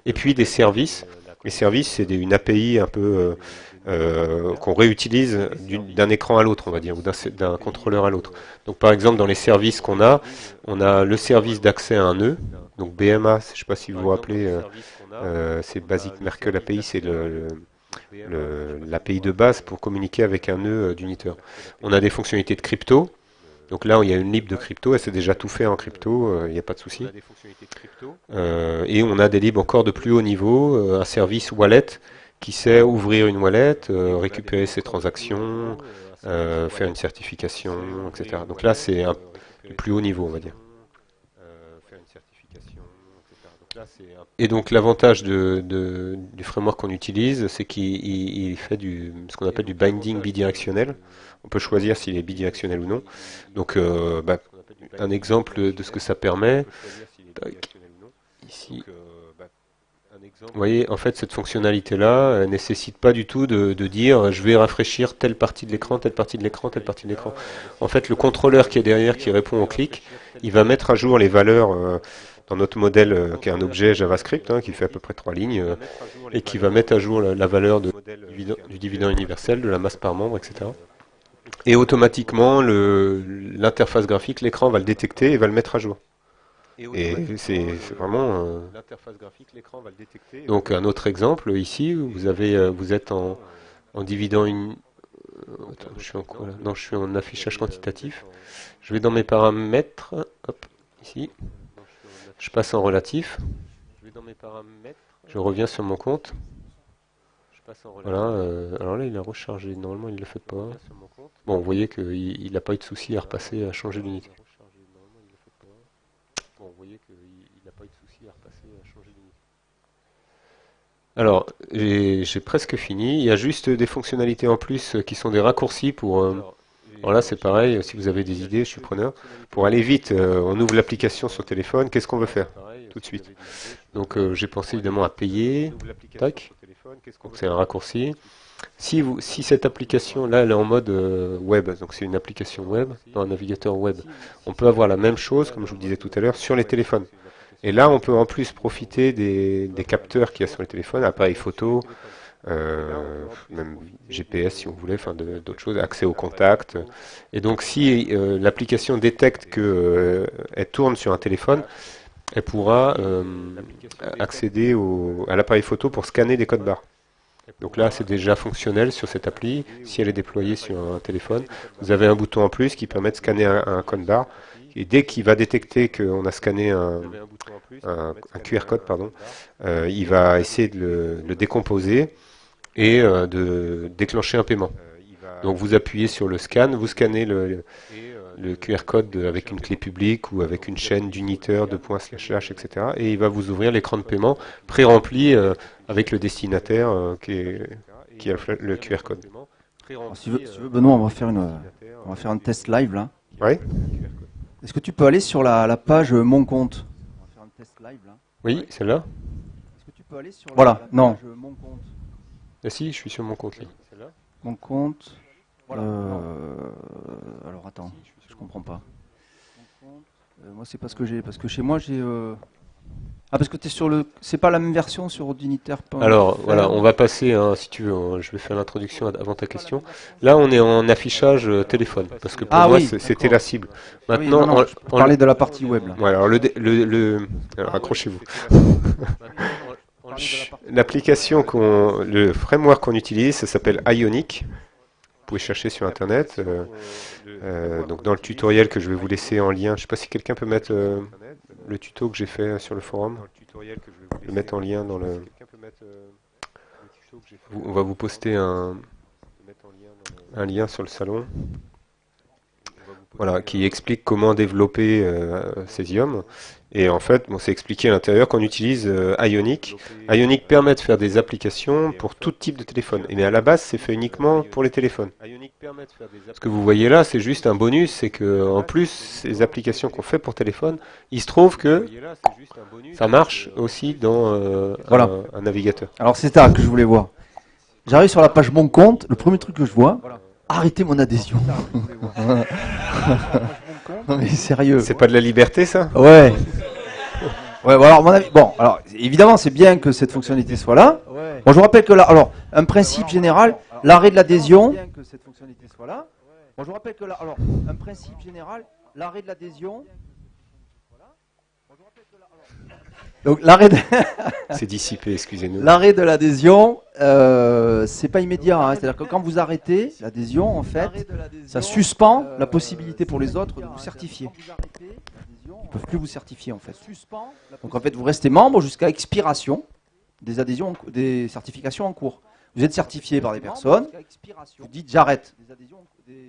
et puis des services. Les services, c'est une API un peu qu'on réutilise d'un écran à l'autre, on va dire, ou d'un contrôleur à l'autre. Donc par exemple, dans les services qu'on a, on a le service d'accès à un nœud, donc BMA, je ne sais pas si vous vous rappelez, euh, euh, c'est Basic Merkle API, c'est l'API de base pour communiquer avec un nœud euh, d'uniteur. On a des fonctionnalités de crypto. Donc là, il y a une lib de crypto, elle s'est déjà tout fait en crypto, il n'y a pas de souci. et on a des libs encore de plus haut niveau, un service wallet qui sait ouvrir une wallet, récupérer ses transactions, faire une certification, etc. Donc là, c'est le plus haut niveau, on va dire. Et donc l'avantage de, du framework qu'on utilise, c'est qu'il fait du, ce qu'on appelle du binding bidirectionnel. On peut choisir s'il est bidirectionnel ou non. Donc euh, bah, un exemple de ce que ça permet. Ici. Vous voyez, en fait, cette fonctionnalité-là nécessite pas du tout de, dire je vais rafraîchir telle partie de l'écran, telle partie de l'écran, telle partie de l'écran. En fait, le contrôleur qui est derrière, qui répond au clic, il va mettre à jour les valeurs euh, dans notre modèle euh, qui est un objet JavaScript hein, qui fait à peu près trois lignes et qui va mettre à jour la, valeur du dividende universel, de la masse par membre, etc. Et automatiquement, l'interface graphique, l'écran va le détecter et va le mettre à jour. Et c'est vraiment. Euh, donc un autre exemple ici, vous avez, vous êtes en, en dividant une. je suis en quoi là Non, je suis en affichage quantitatif. Je vais dans mes paramètres, hop, ici. Je passe en relatif. Je vais dans mes paramètres. Je reviens sur mon compte. Voilà, euh, alors là il a rechargé, normalement il ne le fait pas. Bon, vous voyez qu'il n'a pas eu de souci à repasser, à changer d'unité. Bon, vous voyez qu'il n'a pas eu de souci à repasser, à changer d'unité. Alors, j'ai presque fini. Il y a juste des fonctionnalités en plus qui sont des raccourcis pour... Euh, alors là, c'est pareil, si vous avez des idées, je suis preneur. Pour aller vite, euh, on ouvre l'application sur téléphone, qu'est-ce qu'on veut faire Tout de suite. Donc euh, j'ai pensé évidemment à payer. Tac. Donc c'est un raccourci. Si, vous, si cette application là elle est en mode euh, web, donc c'est une application web, dans un navigateur web, on peut avoir la même chose, comme je vous disais tout à l'heure, sur les téléphones. Et là, on peut en plus profiter des, capteurs qu'il y a sur les téléphones, appareil photo, euh, même GPS si vous voulez, enfin d'autres choses, accès au contact. Et donc si euh, l'application détecte qu'elle euh, tourne sur un téléphone, elle pourra accéder à l'appareil photo pour scanner des codes barres. Donc là, c'est déjà fonctionnel sur cette appli. Si elle est déployée sur un téléphone, vous avez un bouton en plus qui permet de scanner un, code barre. Et dès qu'il va détecter qu'on a scanné un, un, QR code, pardon, il va essayer de le, le décomposer et euh, de déclencher un paiement. Donc vous appuyez sur le scan, vous scannez le, le QR code avec une clé publique ou avec une chaîne d'unitaire, de points slash slash, etc. Et il va vous ouvrir l'écran de paiement pré-rempli euh, avec le destinataire euh, qui, est, qui a le QR code. si, tu veux, Benoît, on va faire une, on va faire un test live là. Oui. Est-ce que tu peux aller sur la, la page Mon compte? On va faire un test live, là. Oui, celle-là. Est-ce que tu peux aller sur la, voilà, non. page Mon compte? Ah si, je suis sur mon compte là. Mon compte. Euh, alors attends, je comprends pas. Euh, moi c'est parce que j'ai parce que chez moi j'ai euh, ah parce que tu es sur le c'est pas la même version sur Ordinitaire. Alors voilà, on va passer hein, si tu veux, hein, je vais faire l'introduction avant ta question. Là, on est en affichage téléphone parce que pour ah moi c'était la cible. Maintenant, on, parlait de la partie web là. alors le, le, le accrochez-vous. L'application, qu'on, le framework qu'on utilise, ça s'appelle Ionic. Vous pouvez chercher sur Internet. Euh, euh, donc dans le tutoriel que je vais vous laisser en lien, je ne sais pas si quelqu'un peut mettre euh, le tuto que j'ai fait sur le forum, le mettre en lien dans le. On va vous poster un, un lien sur le salon. Voilà, qui explique comment développer euh, Cesium. Et en fait, bon, c'est expliqué à l'intérieur qu'on utilise euh, Ionic. Ionic permet de faire des applications pour tout type de téléphone. Mais à la base, c'est fait uniquement pour les téléphones. Ce que vous voyez là, c'est juste un bonus, c'est que en plus, ces applications qu'on fait pour téléphone, il se trouve que ça marche aussi dans euh, voilà. un, navigateur. Alors c'est ça que je voulais voir. J'arrive sur la page Mon compte, le premier truc que je vois, arrêtez mon adhésion. <laughs> non mais sérieux. C'est pas de la liberté ça? Ouais. Ouais, bon, alors, mon avis, bon, alors, évidemment, c'est bien que cette fonctionnalité soit là. Bon, je vous rappelle que là, alors, un principe général, l'arrêt de l'adhésion. Bon, je vous rappelle que là, alors, un principe général, l'arrêt de l'adhésion. Donc l'arrêt de... c'est dissipé, excusez-nous. <laughs> L'arrêt de l'adhésion, euh, c'est pas immédiat. Hein. C'est-à-dire que quand vous arrêtez l'adhésion, en fait, ça suspend la possibilité pour les autres de vous certifier. Ils ne peuvent plus vous certifier en fait. Donc en fait, vous restez membre jusqu'à expiration des adhésions, des certifications en cours. Vous êtes certifié par des personnes, vous dites j'arrête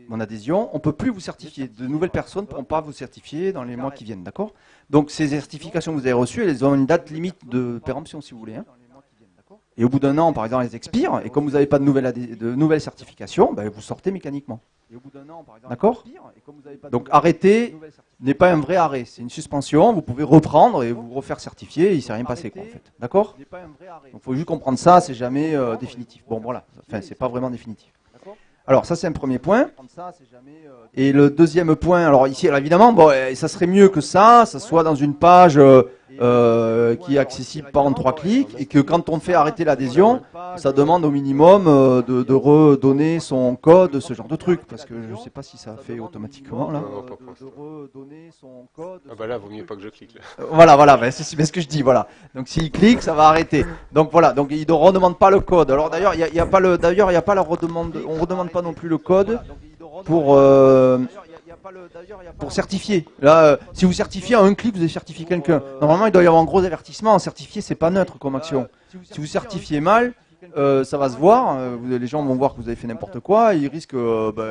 mon adhésion, on ne peut plus vous certifier. De nouvelles personnes ne pourront pas vous certifier dans les mois qui viennent, d'accord? Donc ces certifications que vous avez reçues, elles ont une date limite de péremption si vous voulez. Hein. Et au bout d'un an, par exemple, elles expirent, et comme vous n'avez pas de nouvelles, de nouvelles certifications, ben, vous sortez mécaniquement. D'accord Donc arrêter n'est pas un vrai arrêt, c'est une suspension, vous pouvez reprendre et vous refaire certifier, il ne s'est rien passé quoi en fait. D'accord Donc il faut juste comprendre ça, c'est jamais euh, définitif. Bon voilà, enfin c'est pas vraiment définitif. Alors ça c'est un premier point. Et le deuxième point, alors ici alors évidemment, bon, ça serait mieux que ça, ça soit dans une page euh, euh, qui est accessible par en trois clics et que quand on fait arrêter l'adhésion, ça demande au minimum euh, de, redonner son code, ce genre de truc, parce que je ne sais pas si ça fait automatiquement là. Ah bah là, vaut mieux pas que je clique. Voilà, voilà, c'est ce que je dis, voilà. Donc s'il clique, ça va arrêter. Donc voilà, donc il ne redemande pas le code. Alors d'ailleurs, il n'y a, pas le, d'ailleurs, il n'y a pas la redemande, on redemande pas non plus le code pour euh, pour certifier. Là, euh, si vous certifiez en un clic, vous avez certifié quelqu'un. Normalement, il doit y avoir un gros avertissement. Certifier, c'est pas neutre comme action. Si vous certifiez mal, euh, ça va se voir. les gens vont voir que vous avez fait n'importe quoi. ils risquent bah,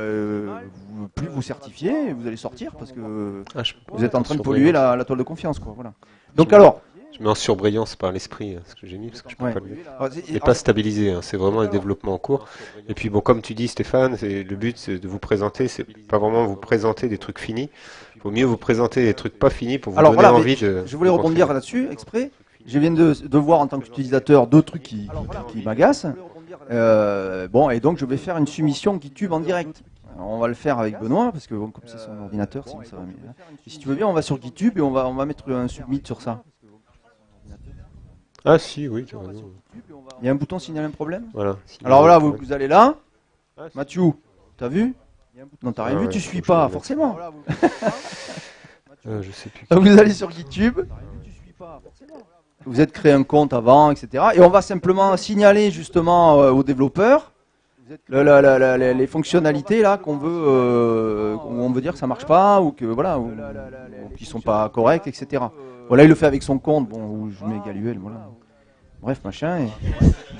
plus vous certifier. Vous allez sortir parce que ah, vous êtes en train de polluer la, toile de confiance. Quoi, voilà. Donc alors, je mets en surbrillance par l'esprit, hein, ce que j'ai mis, parce que je peux pas le Il n'est pas stabilisé, hein, c'est vraiment un développement en cours. Et puis bon, comme tu dis Stéphane, le but c'est de vous présenter, c'est pas vraiment vous présenter des trucs finis. Il faut mieux vous présenter des trucs pas finis pour vous donner envie de. Je voulais rebondir là-dessus, exprès. Je viens de, de, voir en tant qu'utilisateur deux trucs qui, qui, m'agacent. Euh, bon, et donc je vais faire une soumission GitHub en direct. on va le faire avec Benoît, parce que bon, comme c'est son ordinateur, ça va mieux. si tu veux bien, on va sur GitHub et on va, on va mettre un submit sur ça. Ah si, oui, Il y a un bouton signaler un problème Voilà. Alors voilà, vous, vous, allez là. Ah, Mathieu, t'as vu Non, t'as rien ah vu, tu suis pas, forcément. euh, <laughs> je sais plus. vous allez sur YouTube. Vous êtes créé un compte avant, etc. Et on va simplement signaler justement euh, aux développeurs les fonctionnalités là qu'on veut, euh, on veut dire que ça marche pas ou que voilà, ou, qui sont pas correctes, etc. Voilà, il le fait avec son compte, bon, où je mets Galuel, voilà. Bref, machin. Et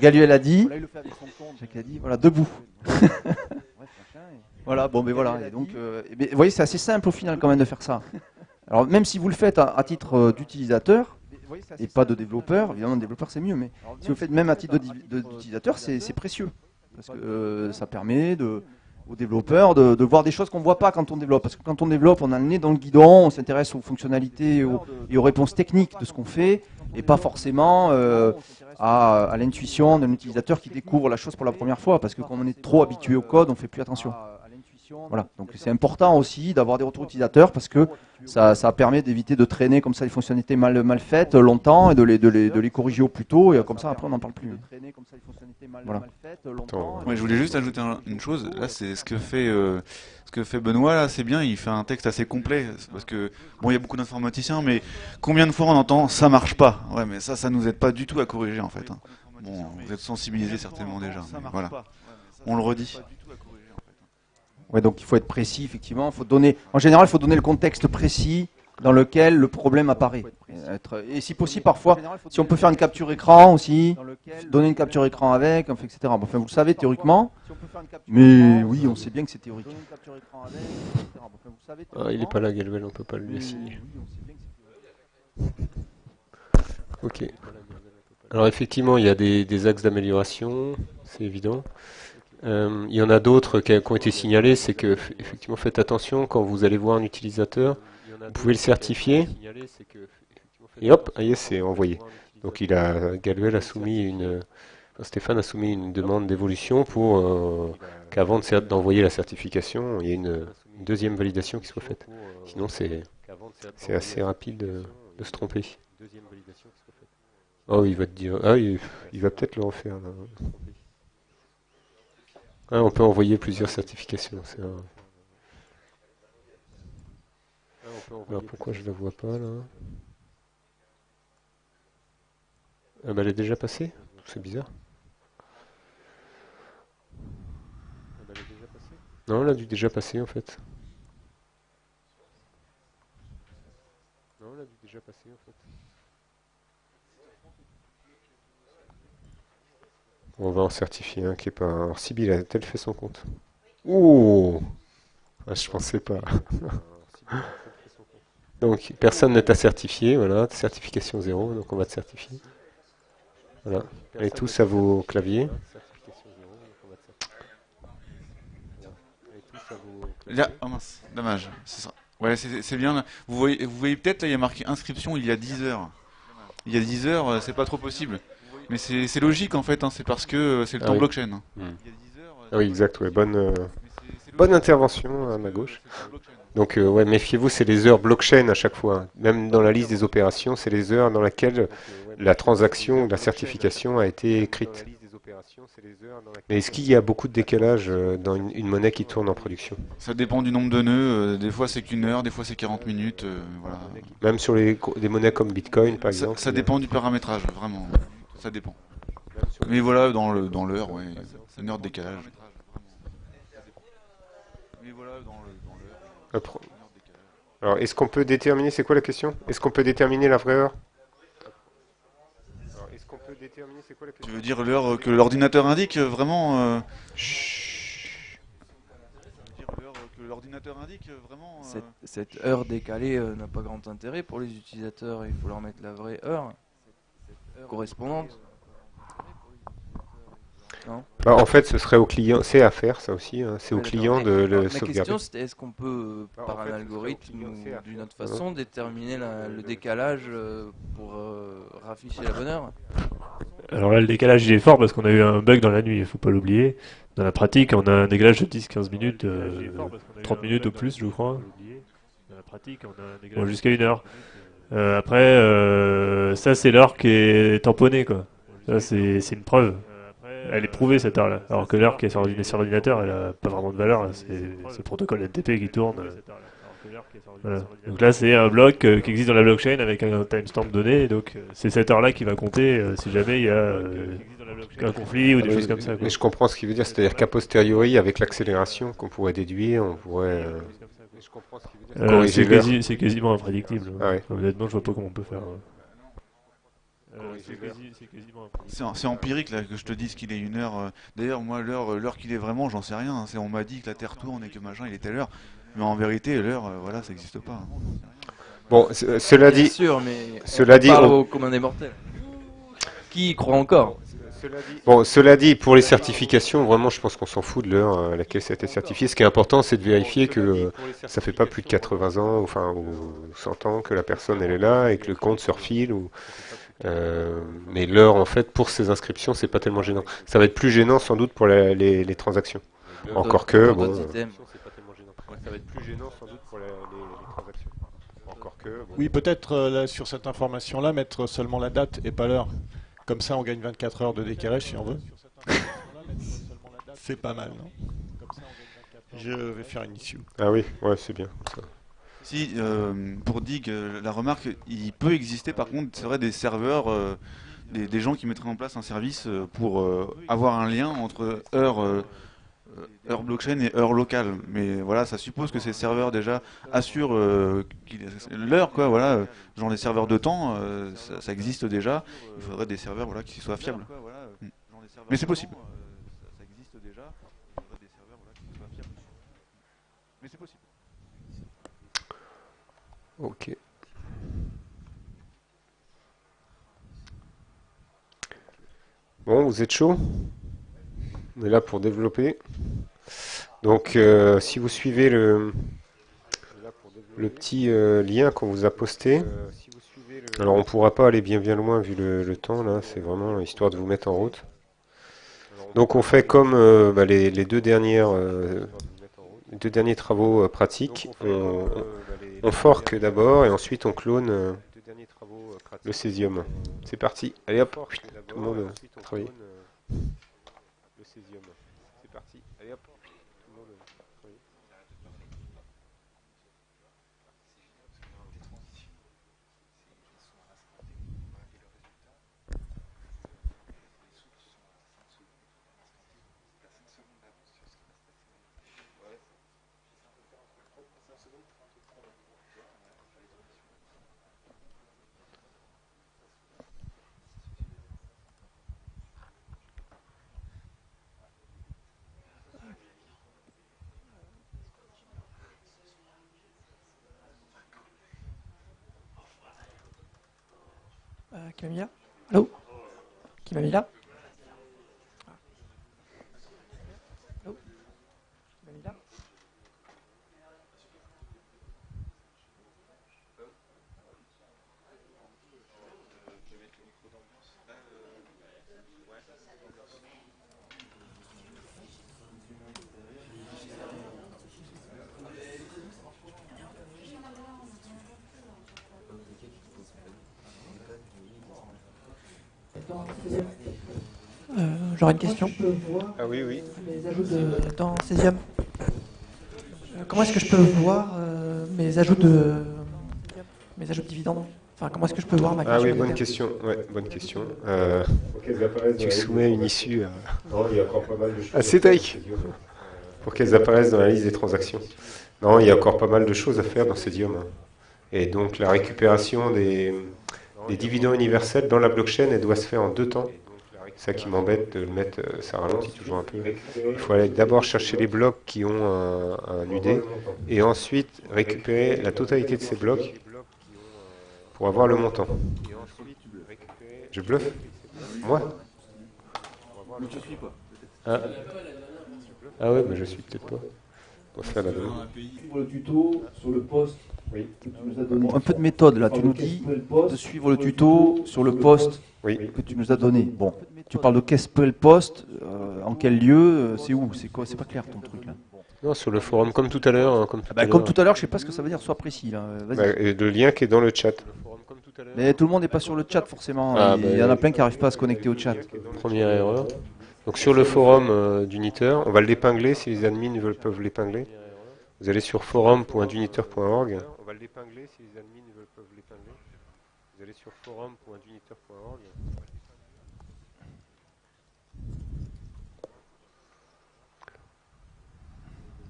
Galuel a dit, a dit, voilà, debout. <laughs> voilà, bon, mais voilà. Et donc, euh, vous voyez, c'est assez simple au final quand même de faire ça. Alors, même si vous le faites à, titre euh, d'utilisateur, et pas de développeur, évidemment, développeur c'est mieux, mais si vous le faites même à titre d'utilisateur, c'est précieux. Parce que euh, ça permet de, aux développeurs de, voir des choses qu'on ne voit pas quand on développe. Parce que quand on développe, on a le nez dans le guidon, on s'intéresse aux fonctionnalités et aux, réponses techniques de ce qu'on fait, et pas forcément euh, à, l'intuition d'un utilisateur qui découvre la chose pour la première fois. Parce que quand on est trop habitué au code, on ne fait plus attention. Voilà. Donc c'est important aussi d'avoir des retours utilisateurs parce que ça, permet d'éviter de traîner comme ça les fonctionnalités mal, mal faites longtemps et de les, de, les, de les corriger au plus tôt et comme ça après on n'en parle plus. Voilà. je voulais juste ajouter une chose. Là, c'est ce que fait euh, ce que fait Benoît. Là, c'est bien. Il fait un texte assez complet parce que bon, il y a beaucoup d'informaticiens, mais combien de fois on entend ça marche pas Ouais, mais ça, ça nous aide pas du tout à corriger en fait. Hein. Bon, vous êtes sensibilisés certainement déjà. voilà, on le redit. Ouais, donc il faut être précis, effectivement. Faut donner, en général, il faut donner le contexte précis dans lequel le problème apparaît. Et si possible, parfois, si on peut faire une capture écran aussi, donner une capture écran avec, etc. Enfin, vous le savez théoriquement, mais oui, on sait bien que c'est théorique. Ah, il n'est pas là, Galwell, on ne peut pas lui assigner. Ok. Alors effectivement, il y a des, axes d'amélioration, c'est évident. Euh, il y en a d'autres qui, ont été signalés, c'est que effectivement faites attention quand vous allez voir un utilisateur, vous pouvez le certifier. Et hop, c'est envoyé. Donc il a Galuel a soumis une Stéphane a soumis une demande d'évolution pour euh, qu'avant d'envoyer la certification, il y ait une, deuxième validation qui soit faite. Sinon c'est c'est assez rapide de, se tromper. Oh, il va te dire. Ah, il, va peut-être le refaire. Ah, on peut envoyer plusieurs certifications. Alors pourquoi je la vois pas là ah, bah, Elle est déjà passée? C'est bizarre. Non, elle a dû déjà passer en fait. Non, elle a dû déjà passer en fait. On va en certifier un qui est pas. Alors Sibyl a-t-elle fait son compte Ouh ah, Je pensais pas. donc personne ne t'a certifié, voilà, certification zéro, donc on va te certifier. Voilà. Et tous à vos claviers. Là, oh mince, dommage. Ouais, c'est bien. Vous voyez, vous voyez peut-être, il y a marqué inscription il y a 10 heures. Il y a 10 heures, euh, c'est pas trop possible. Mais c'est logique en fait, hein, c'est parce que euh, c'est le ah temps blockchain. Hein. Hmm. Ah oui, exact, bonne, euh, bonne intervention à ma gauche. Donc ouais, méfiez-vous, c'est les heures blockchain à chaque fois. Hein. Même dans la liste des opérations, c'est les heures dans lesquelles la transaction, la certification a été écrite. Mais est-ce qu'il y a beaucoup de décalage euh, dans une, monnaie qui tourne en production? Ça dépend du nombre de nœuds. Euh, des fois c'est qu'une heure, des fois c'est 40 minutes. Euh, Même sur les, des monnaies comme Bitcoin par exemple Ça dépend du paramétrage, vraiment. Ça dépend. Mais voilà, dans l'heure, dans ouais, une heure de décalage. Mais voilà, dans l'heure. Alors, est-ce qu'on peut déterminer, c'est quoi la question? Est-ce qu'on peut déterminer la vraie heure? Tu veux dire l'heure que l'ordinateur indique euh, vraiment euh... l'ordinateur indique vraiment. Euh, cette, heure décalée n'a pas grand intérêt pour les utilisateurs. Il faut leur mettre la vraie heure correspondante. Bah, en fait, ce serait au client, c'est à faire ça aussi, hein. c'est au client de le La question c'était est-ce qu'on peut, bah, par un algorithme ou d'une autre façon, déterminer le décalage pour rafficher la bonne heure alors là, le décalage il est fort parce qu'on a eu un bug dans la nuit, il faut pas l'oublier. Dans la pratique, on a un décalage de 10-15 minutes, 30 euh, minutes au plus, je crois. Bon, jusqu'à une heure. Euh, après, euh, ça c'est l'heure qui est tamponnée, quoi. Ça c'est une preuve. Elle est prouvée cette heure-là. Alors que l'heure qui est sur l'ordinateur, elle a pas vraiment de valeur. C'est le protocole NTP qui tourne. Donc là, c'est un bloc euh, qui existe dans la blockchain avec un timestamp donné. donc, euh, c'est cette heure-là qui va compter euh, si jamais il y a un conflit ou des choses comme ça. Mais je comprends ce qu'il veut dire, c'est-à-dire qu'a posteriori, avec l'accélération qu'on pourrait déduire, on pourrait. C'est quasiment imprédictible. Ah Honnêtement, je vois pas comment on peut faire. c'est empirique là que je te dise qu'il est une heure. D'ailleurs, moi, l'heure qu'il est vraiment, j'en sais rien. Hein. On m'a dit que la Terre tourne et que machin, il est à l'heure. Mais en vérité, l'heure, euh, voilà, ça n'existe pas. Hein. Bon, cela dit, sûr, mais cela dit, on... au des mortels. Qui y croit encore? Bon, cela dit, pour les certifications, vraiment, je pense qu'on s'en fout de l'heure à laquelle ça a été certifié. Ce qui est important, c'est de vérifier que euh, ça fait pas plus de 80 ans, enfin, ou 100 ans que la personne elle est là et que le compte se refile. Ou, euh, mais l'heure, en fait, pour ces inscriptions, c'est pas tellement gênant. Ça va être plus gênant sans doute pour les, transactions. Encore que, bon, ça va être plus gênant sans doute pour les, transactions. Encore que. Oui, peut-être euh, sur cette information-là, mettre seulement la date et pas l'heure. Comme ça, on gagne 24 heures de décalage si on veut. c'est pas mal, non Je vais faire une issue. Ah oui, ouais, c'est bien. Si, euh, pour Dig, euh, la remarque, il peut exister par contre, c'est vrai, des serveurs, des, des, gens qui mettraient en place un service pour avoir un lien entre heure heure blockchain et heure locale. Mais voilà, ça suppose que ces serveurs déjà assurent euh, l'heure, quoi. Voilà, genre les serveurs de temps, ça, existe déjà. Il faudrait des serveurs voilà, qui soient fiables. Mais c'est possible. Ça existe déjà. Il faudrait des serveurs voilà, qui soient fiables. Mais c'est possible. Ok. Bon, vous êtes chaud? On est là pour développer. Donc, euh, si vous suivez le, le petit euh, lien qu'on vous a posté, alors on ne pourra pas aller bien bien loin vu le, temps, là, c'est vraiment histoire de vous mettre en route. Donc on fait comme euh, bah, les, deux dernières, deux derniers travaux pratiques. On, on fork d'abord et ensuite on clone le césium. C'est parti. Allez hop, tout le monde travaille. Le césium. C'est parti. Allez hop, tout le monde travaille. Camilla Allô Qui m'a mis là J'aurais une question. Ah oui, oui. Mes ajouts de, dans Cesium. Euh, comment est-ce que je peux voir euh, mes ajouts de mes ajouts de dividendes? Enfin, comment est-ce que je peux voir ma Ah oui, bonne question. Ouais, bonne question. Euh, tu soumets une issue à, non, il y a encore pas mal de choses à Cédric pour qu'elles apparaissent dans la liste des transactions. Non, il y a encore pas mal de choses à faire dans Cesium. Et donc la récupération des, des dividendes universels dans la blockchain, elle doit se faire en deux temps ça qui m'embête de le mettre, euh, ça ralentit toujours un peu. Il faut aller d'abord chercher les blocs qui ont un, UD et ensuite récupérer la totalité de ces blocs pour avoir le montant. Je bluffe? Moi? Ah. ah ouais, mais je suis peut-être pas. On va faire la Pour le tuto sur le poste oui. Un peu de méthode là, tu nous dis de suivre le tuto sur le poste que tu nous as donné. Bon, tu parles de qu'est-ce que le poste, euh, en quel lieu, euh, c'est où, c'est quoi, c'est pas clair ton truc là. Non, sur le forum, comme tout à l'heure. Hein, comme, tout, ah bah, comme tout à l'heure, je sais pas ce que ça veut dire, sois précis là. Bah, le lien qui est dans le chat. Mais tout le monde n'est pas sur le chat forcément. Ah, Il y en a bah, plein qui n'arrivent pas à se connecter au chat. Première erreur. Donc sur le forum euh, d'Uniteur, on va l'épingler si les admins veulent, peuvent l'épingler. Vous allez sur forum.uniteur.org. On va l'épingler si les admins veulent, peuvent l'épingler. Vous allez sur forum.uniteur.org.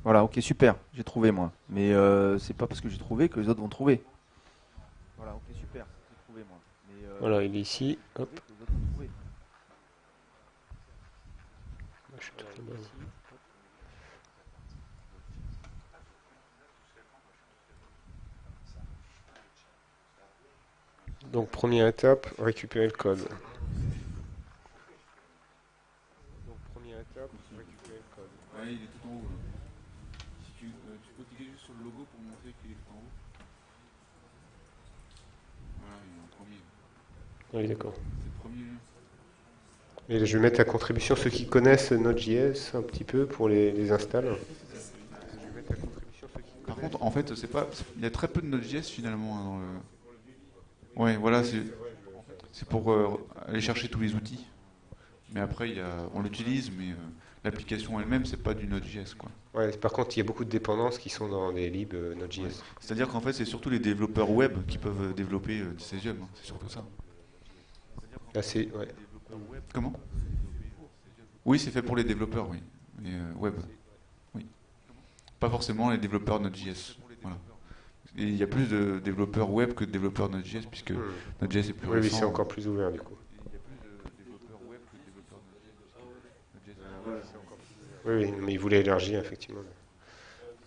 Voilà, ok, super, j'ai trouvé moi. Mais euh, c'est pas parce que j'ai trouvé que les autres vont trouver. Voilà, ok, super, j'ai trouvé moi. Mais, euh, voilà, il est ici. Hop. Donc première étape, récupérer le code. Donc première étape, récupérer le code. Ouais, il est tout en haut. Si tu, euh, tu peux cliquer juste sur le logo pour montrer qu'il est tout en haut. Voilà, il est en premier. Oui, d'accord. Et je vais mettre à contribution ceux qui connaissent Node.js un petit peu pour les, les installer. Par contre, en fait, c'est pas, il y a très peu de Node.js finalement hein, dans le. Oui, voilà, c'est pour euh, aller chercher tous les outils. Mais après, y a, on l'utilise, mais euh, l'application elle-même, c'est pas du Node.js. Quoi. Ouais, par contre, il y a beaucoup de dépendances qui sont dans les libs euh, Node.js. C'est-à-dire qu'en fait, c'est surtout les développeurs web qui peuvent développer du Cesium. Hein, c'est surtout ça. Ouais. Comment? Oui, c'est fait pour les développeurs, oui. mais web. Oui. Pas forcément les développeurs Node.js. Voilà. Et il y a plus de développeurs web que de développeurs Node.js, puisque. Node.js est plus oui, récent. Oui, c'est encore plus ouvert du coup. Oui, oui, mais il voulait élargir, effectivement.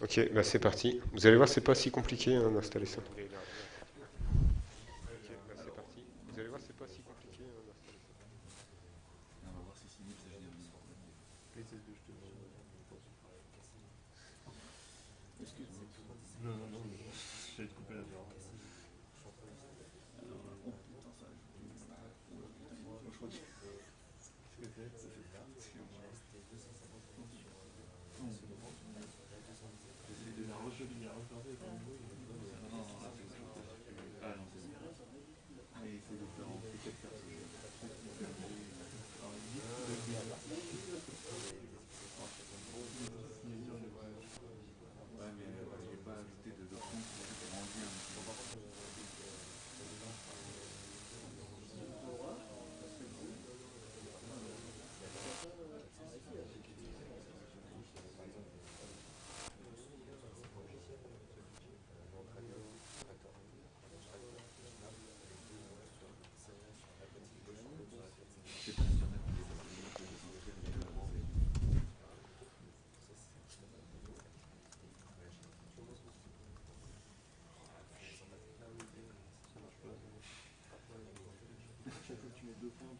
Ok, bah c'est parti. Vous allez voir, c'est pas si compliqué hein, d'installer ça. J'espère que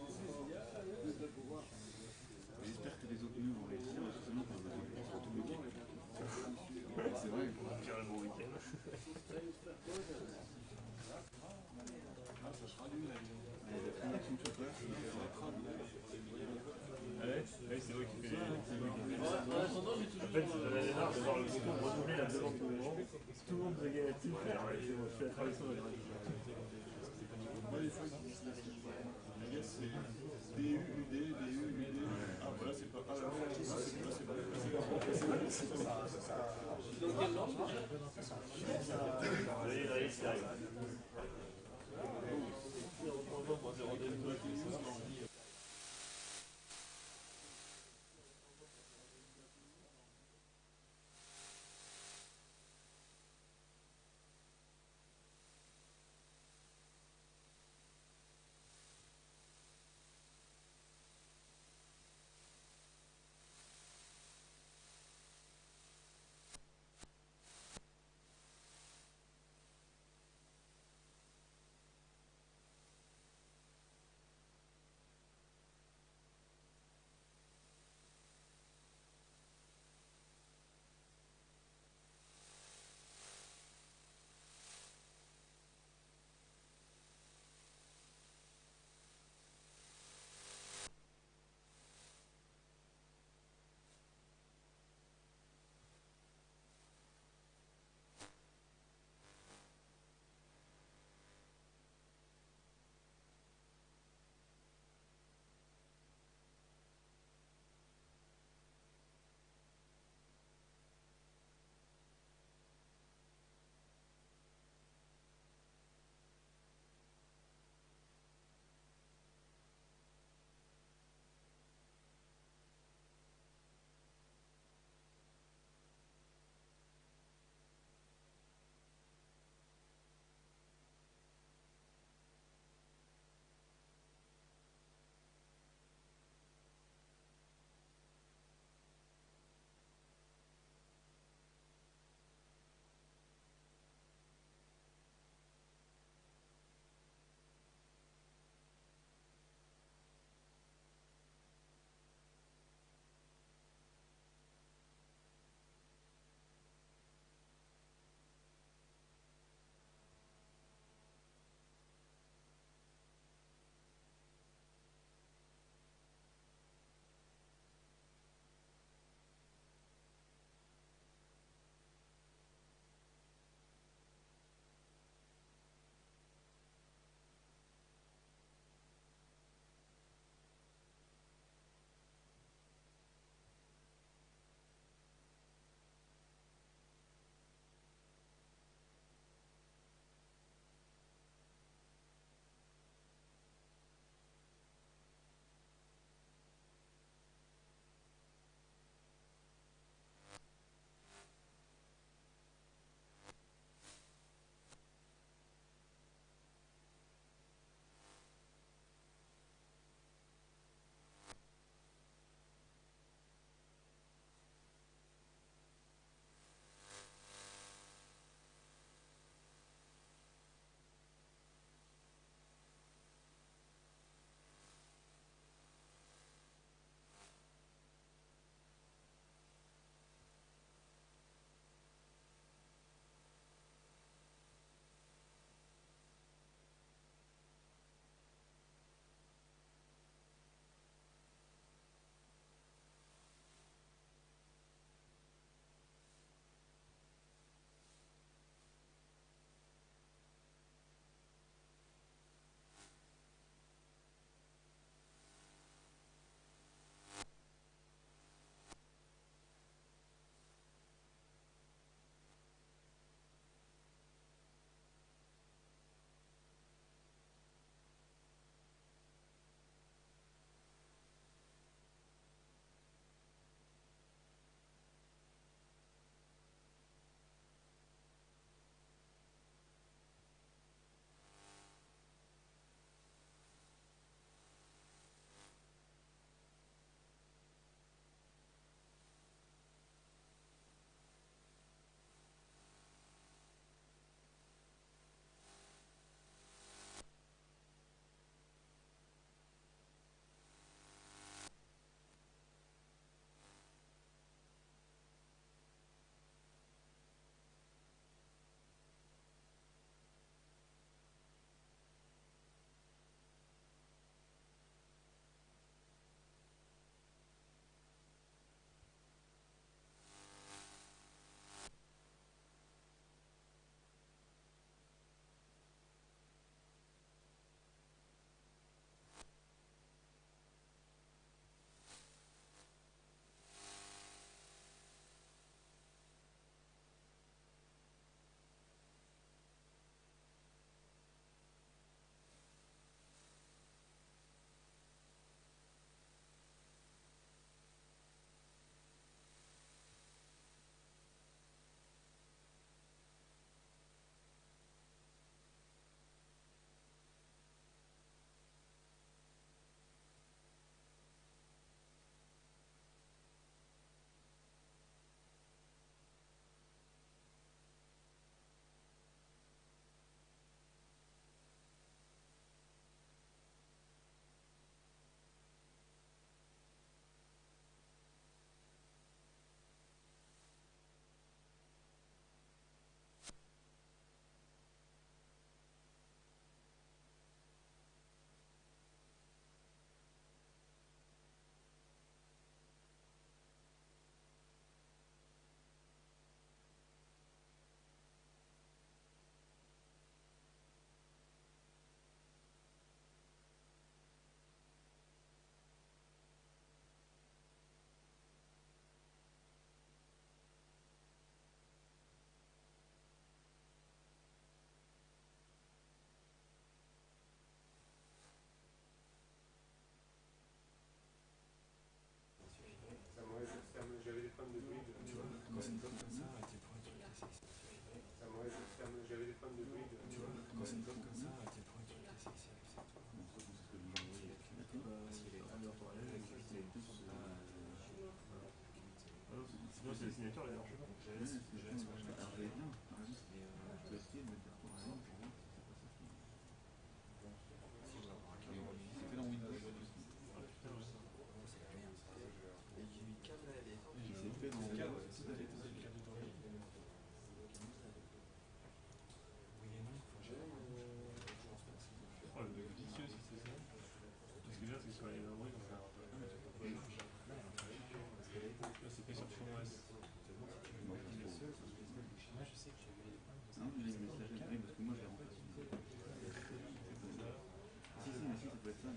la tout le monde. Tout le. Je à c'est c'est pas. Ah là, c'est pas. C'est pas. C'est.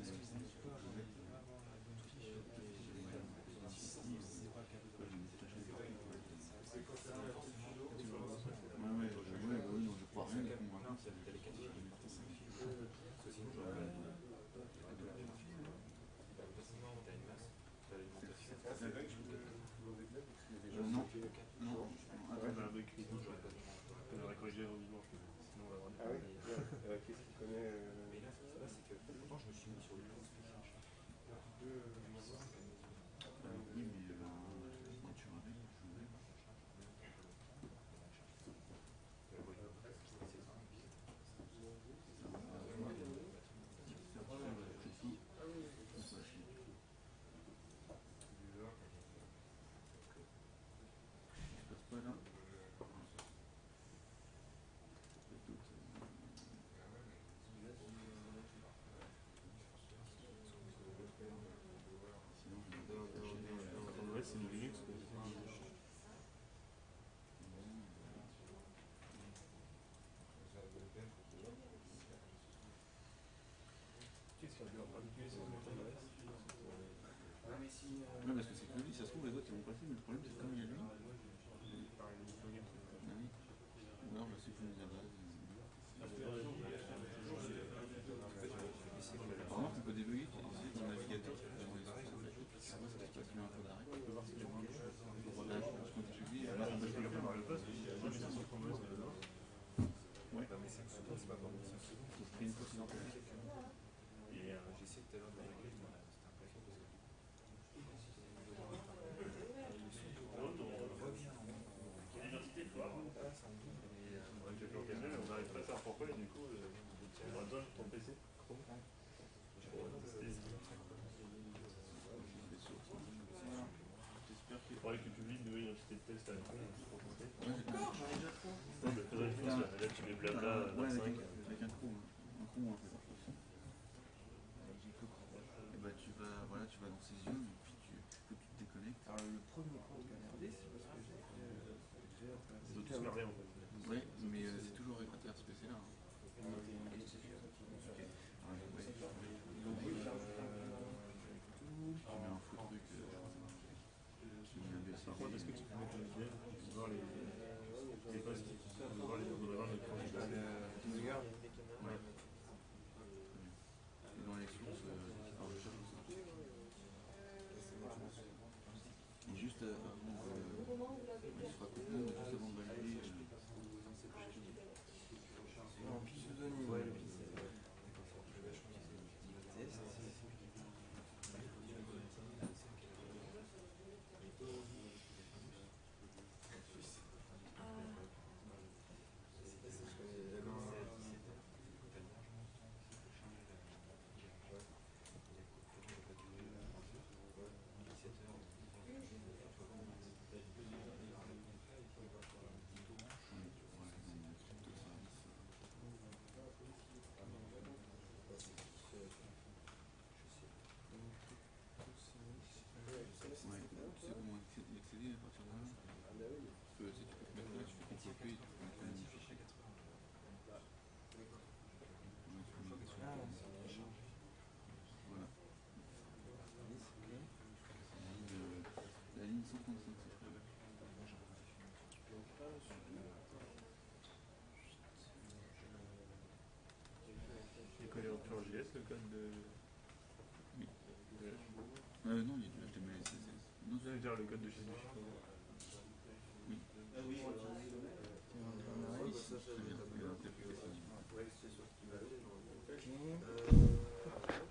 Gracias. Quel ordre Non, parce que c'est que lui, ça se trouve, les autres ils vont passer, mais le problème c'est comme il y a lui. Ou alors je. Remarque, on peut débugger le navigateur. Là, quand tu publies, là, on peut le faire par le poste. Ouais. mais c'est pas vraiment ça. C'est une fausse identité. Et j'essaie tout à l'heure de la régler, c'était impressionnant parce que. On n'arrive pas à savoir pourquoi, et du coup, on va ton PC. Il faudrait que tu publies une nouvelle identité de test à. Non, mais faudrait que là, tu mets blabla 25. Avec un trou, un trou un peu. Et bah tu vas, voilà, tu vas dans ses yeux, et puis tu, faut que tu te déconnectes. Alors le premier compte qu'a regardé, c'est parce que j'ai Ils ont tous merdé en fait. Ouais, mais euh, c'est toujours avec RSPC là. Tu mets un faux truc. euh, tu mets un BC. Par contre, est-ce que tu peux mettre une VPN pour voir les, les postes pour voir les on va voir notre candidat. Ouais. Et dans les sources, euh, alors je cherche ça. Et juste euh, avant, euh, il sera complètement, mais juste avant de valider. euh, Non, pseudonyme. Ouais, Ouais, tu sais comment accé- y accéder à partir de là Parce que si tu peux te mettre là, tu fais copier et tu peux mettre un fichier. Ouais, tu peux mettre sur- Voilà. La ligne, euh, La ligne 135, c'est très bien. Il est collé en JS le code de. Oui. de- Euh, non, il HTML et CSS. Non, Je veux dire le code de nous. c'est très bien. Il y a un tel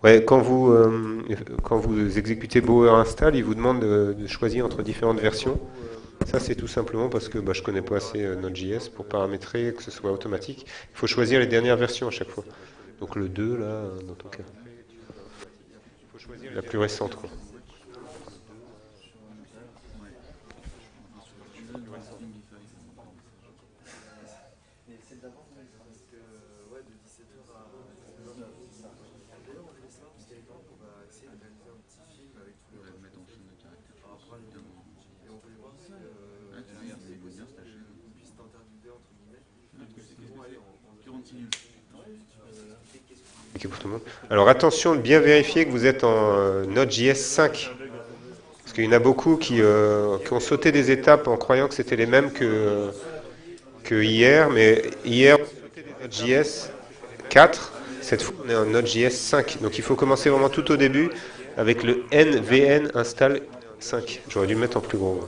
Ouais, quand vous, euh, quand vous exécutez Bower install, il vous demande de, de choisir entre différentes versions. Ça, c'est tout simplement parce que bah, je connais pas assez euh, Node.js pour paramétrer que ce soit automatique. Il faut choisir les dernières versions à chaque fois. Donc le 2, là, euh, dans ton cas. La plus récente, quoi. Mais c'est d'avant, parce que ouais, de 17h à. D'ailleurs, on fait ça, parce qu'il y a temps qu'on va essayer de réaliser un petit film avec tous On les va le mettre en chaîne de caractères. par rapport à évidemment. Et on voulait voir si. euh, Ah, tu regardes, c'est bien ta chaîne. on puisse t'interviewer entre guillemets. Ah, qu'est-ce que Bon, c'est allez, en- en- 46 minutes. expliquer pour tout le monde. Alors attention de bien vérifier que vous êtes en Node.js 5. Parce qu'il y en a beaucoup qui, qui, ont sauté des étapes en croyant que c'était les mêmes que, que hier, mais hier, Node.js 4, cette fois on est en Node.js 5. Donc il faut commencer vraiment tout au début avec le nvn install 5. J'aurais dû le mettre en plus gros.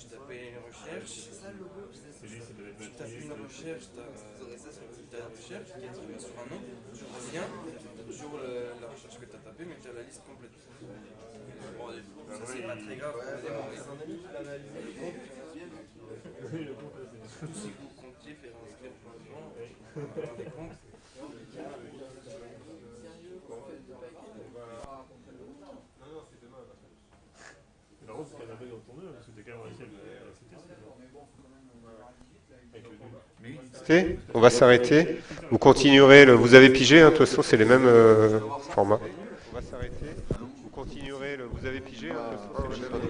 tu tapes une recherche, tu tapes une recherche, tu as une recherche qui est sur un nom, tu reviens toujours la recherche que tu as tapée, mais tu as la liste complète. Bon, ça c'est pas très grave, Le compte, tous vous comptiez faire inscrire plein de gens, des comptes. S'arrêter. Vous continuerez, le, vous avez pigé, hein, de toute façon c'est les mêmes euh, formats. On va s'arrêter. Vous continuerez, le, vous avez pigé, hein, de toute façon c'est les mêmes...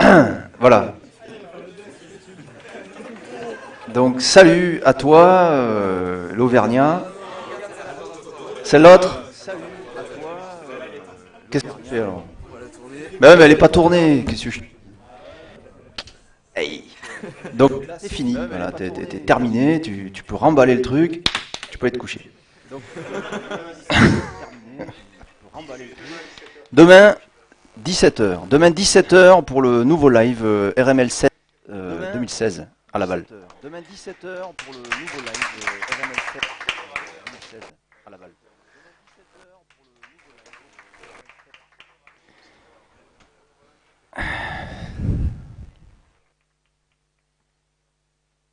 <clears throat> voilà. Donc salut à toi, euh, l'Auvergnat. C'est l'autre? Qu'est-ce que tu fais alors? Mais, mais elle n'est pas tournée. Qu'est-ce que je... Hey. <laughs> Donc, c'est fini, voilà, t'es es, es terminé, tu, tu, peux remballer le truc, tu peux aller te coucher. Demain, 17h. Demain, 17h pour le nouveau live RML 7 euh, 2016 euh, à Laval. Demain, 17h pour le nouveau live RML 7 2016 à Laval. <sighs>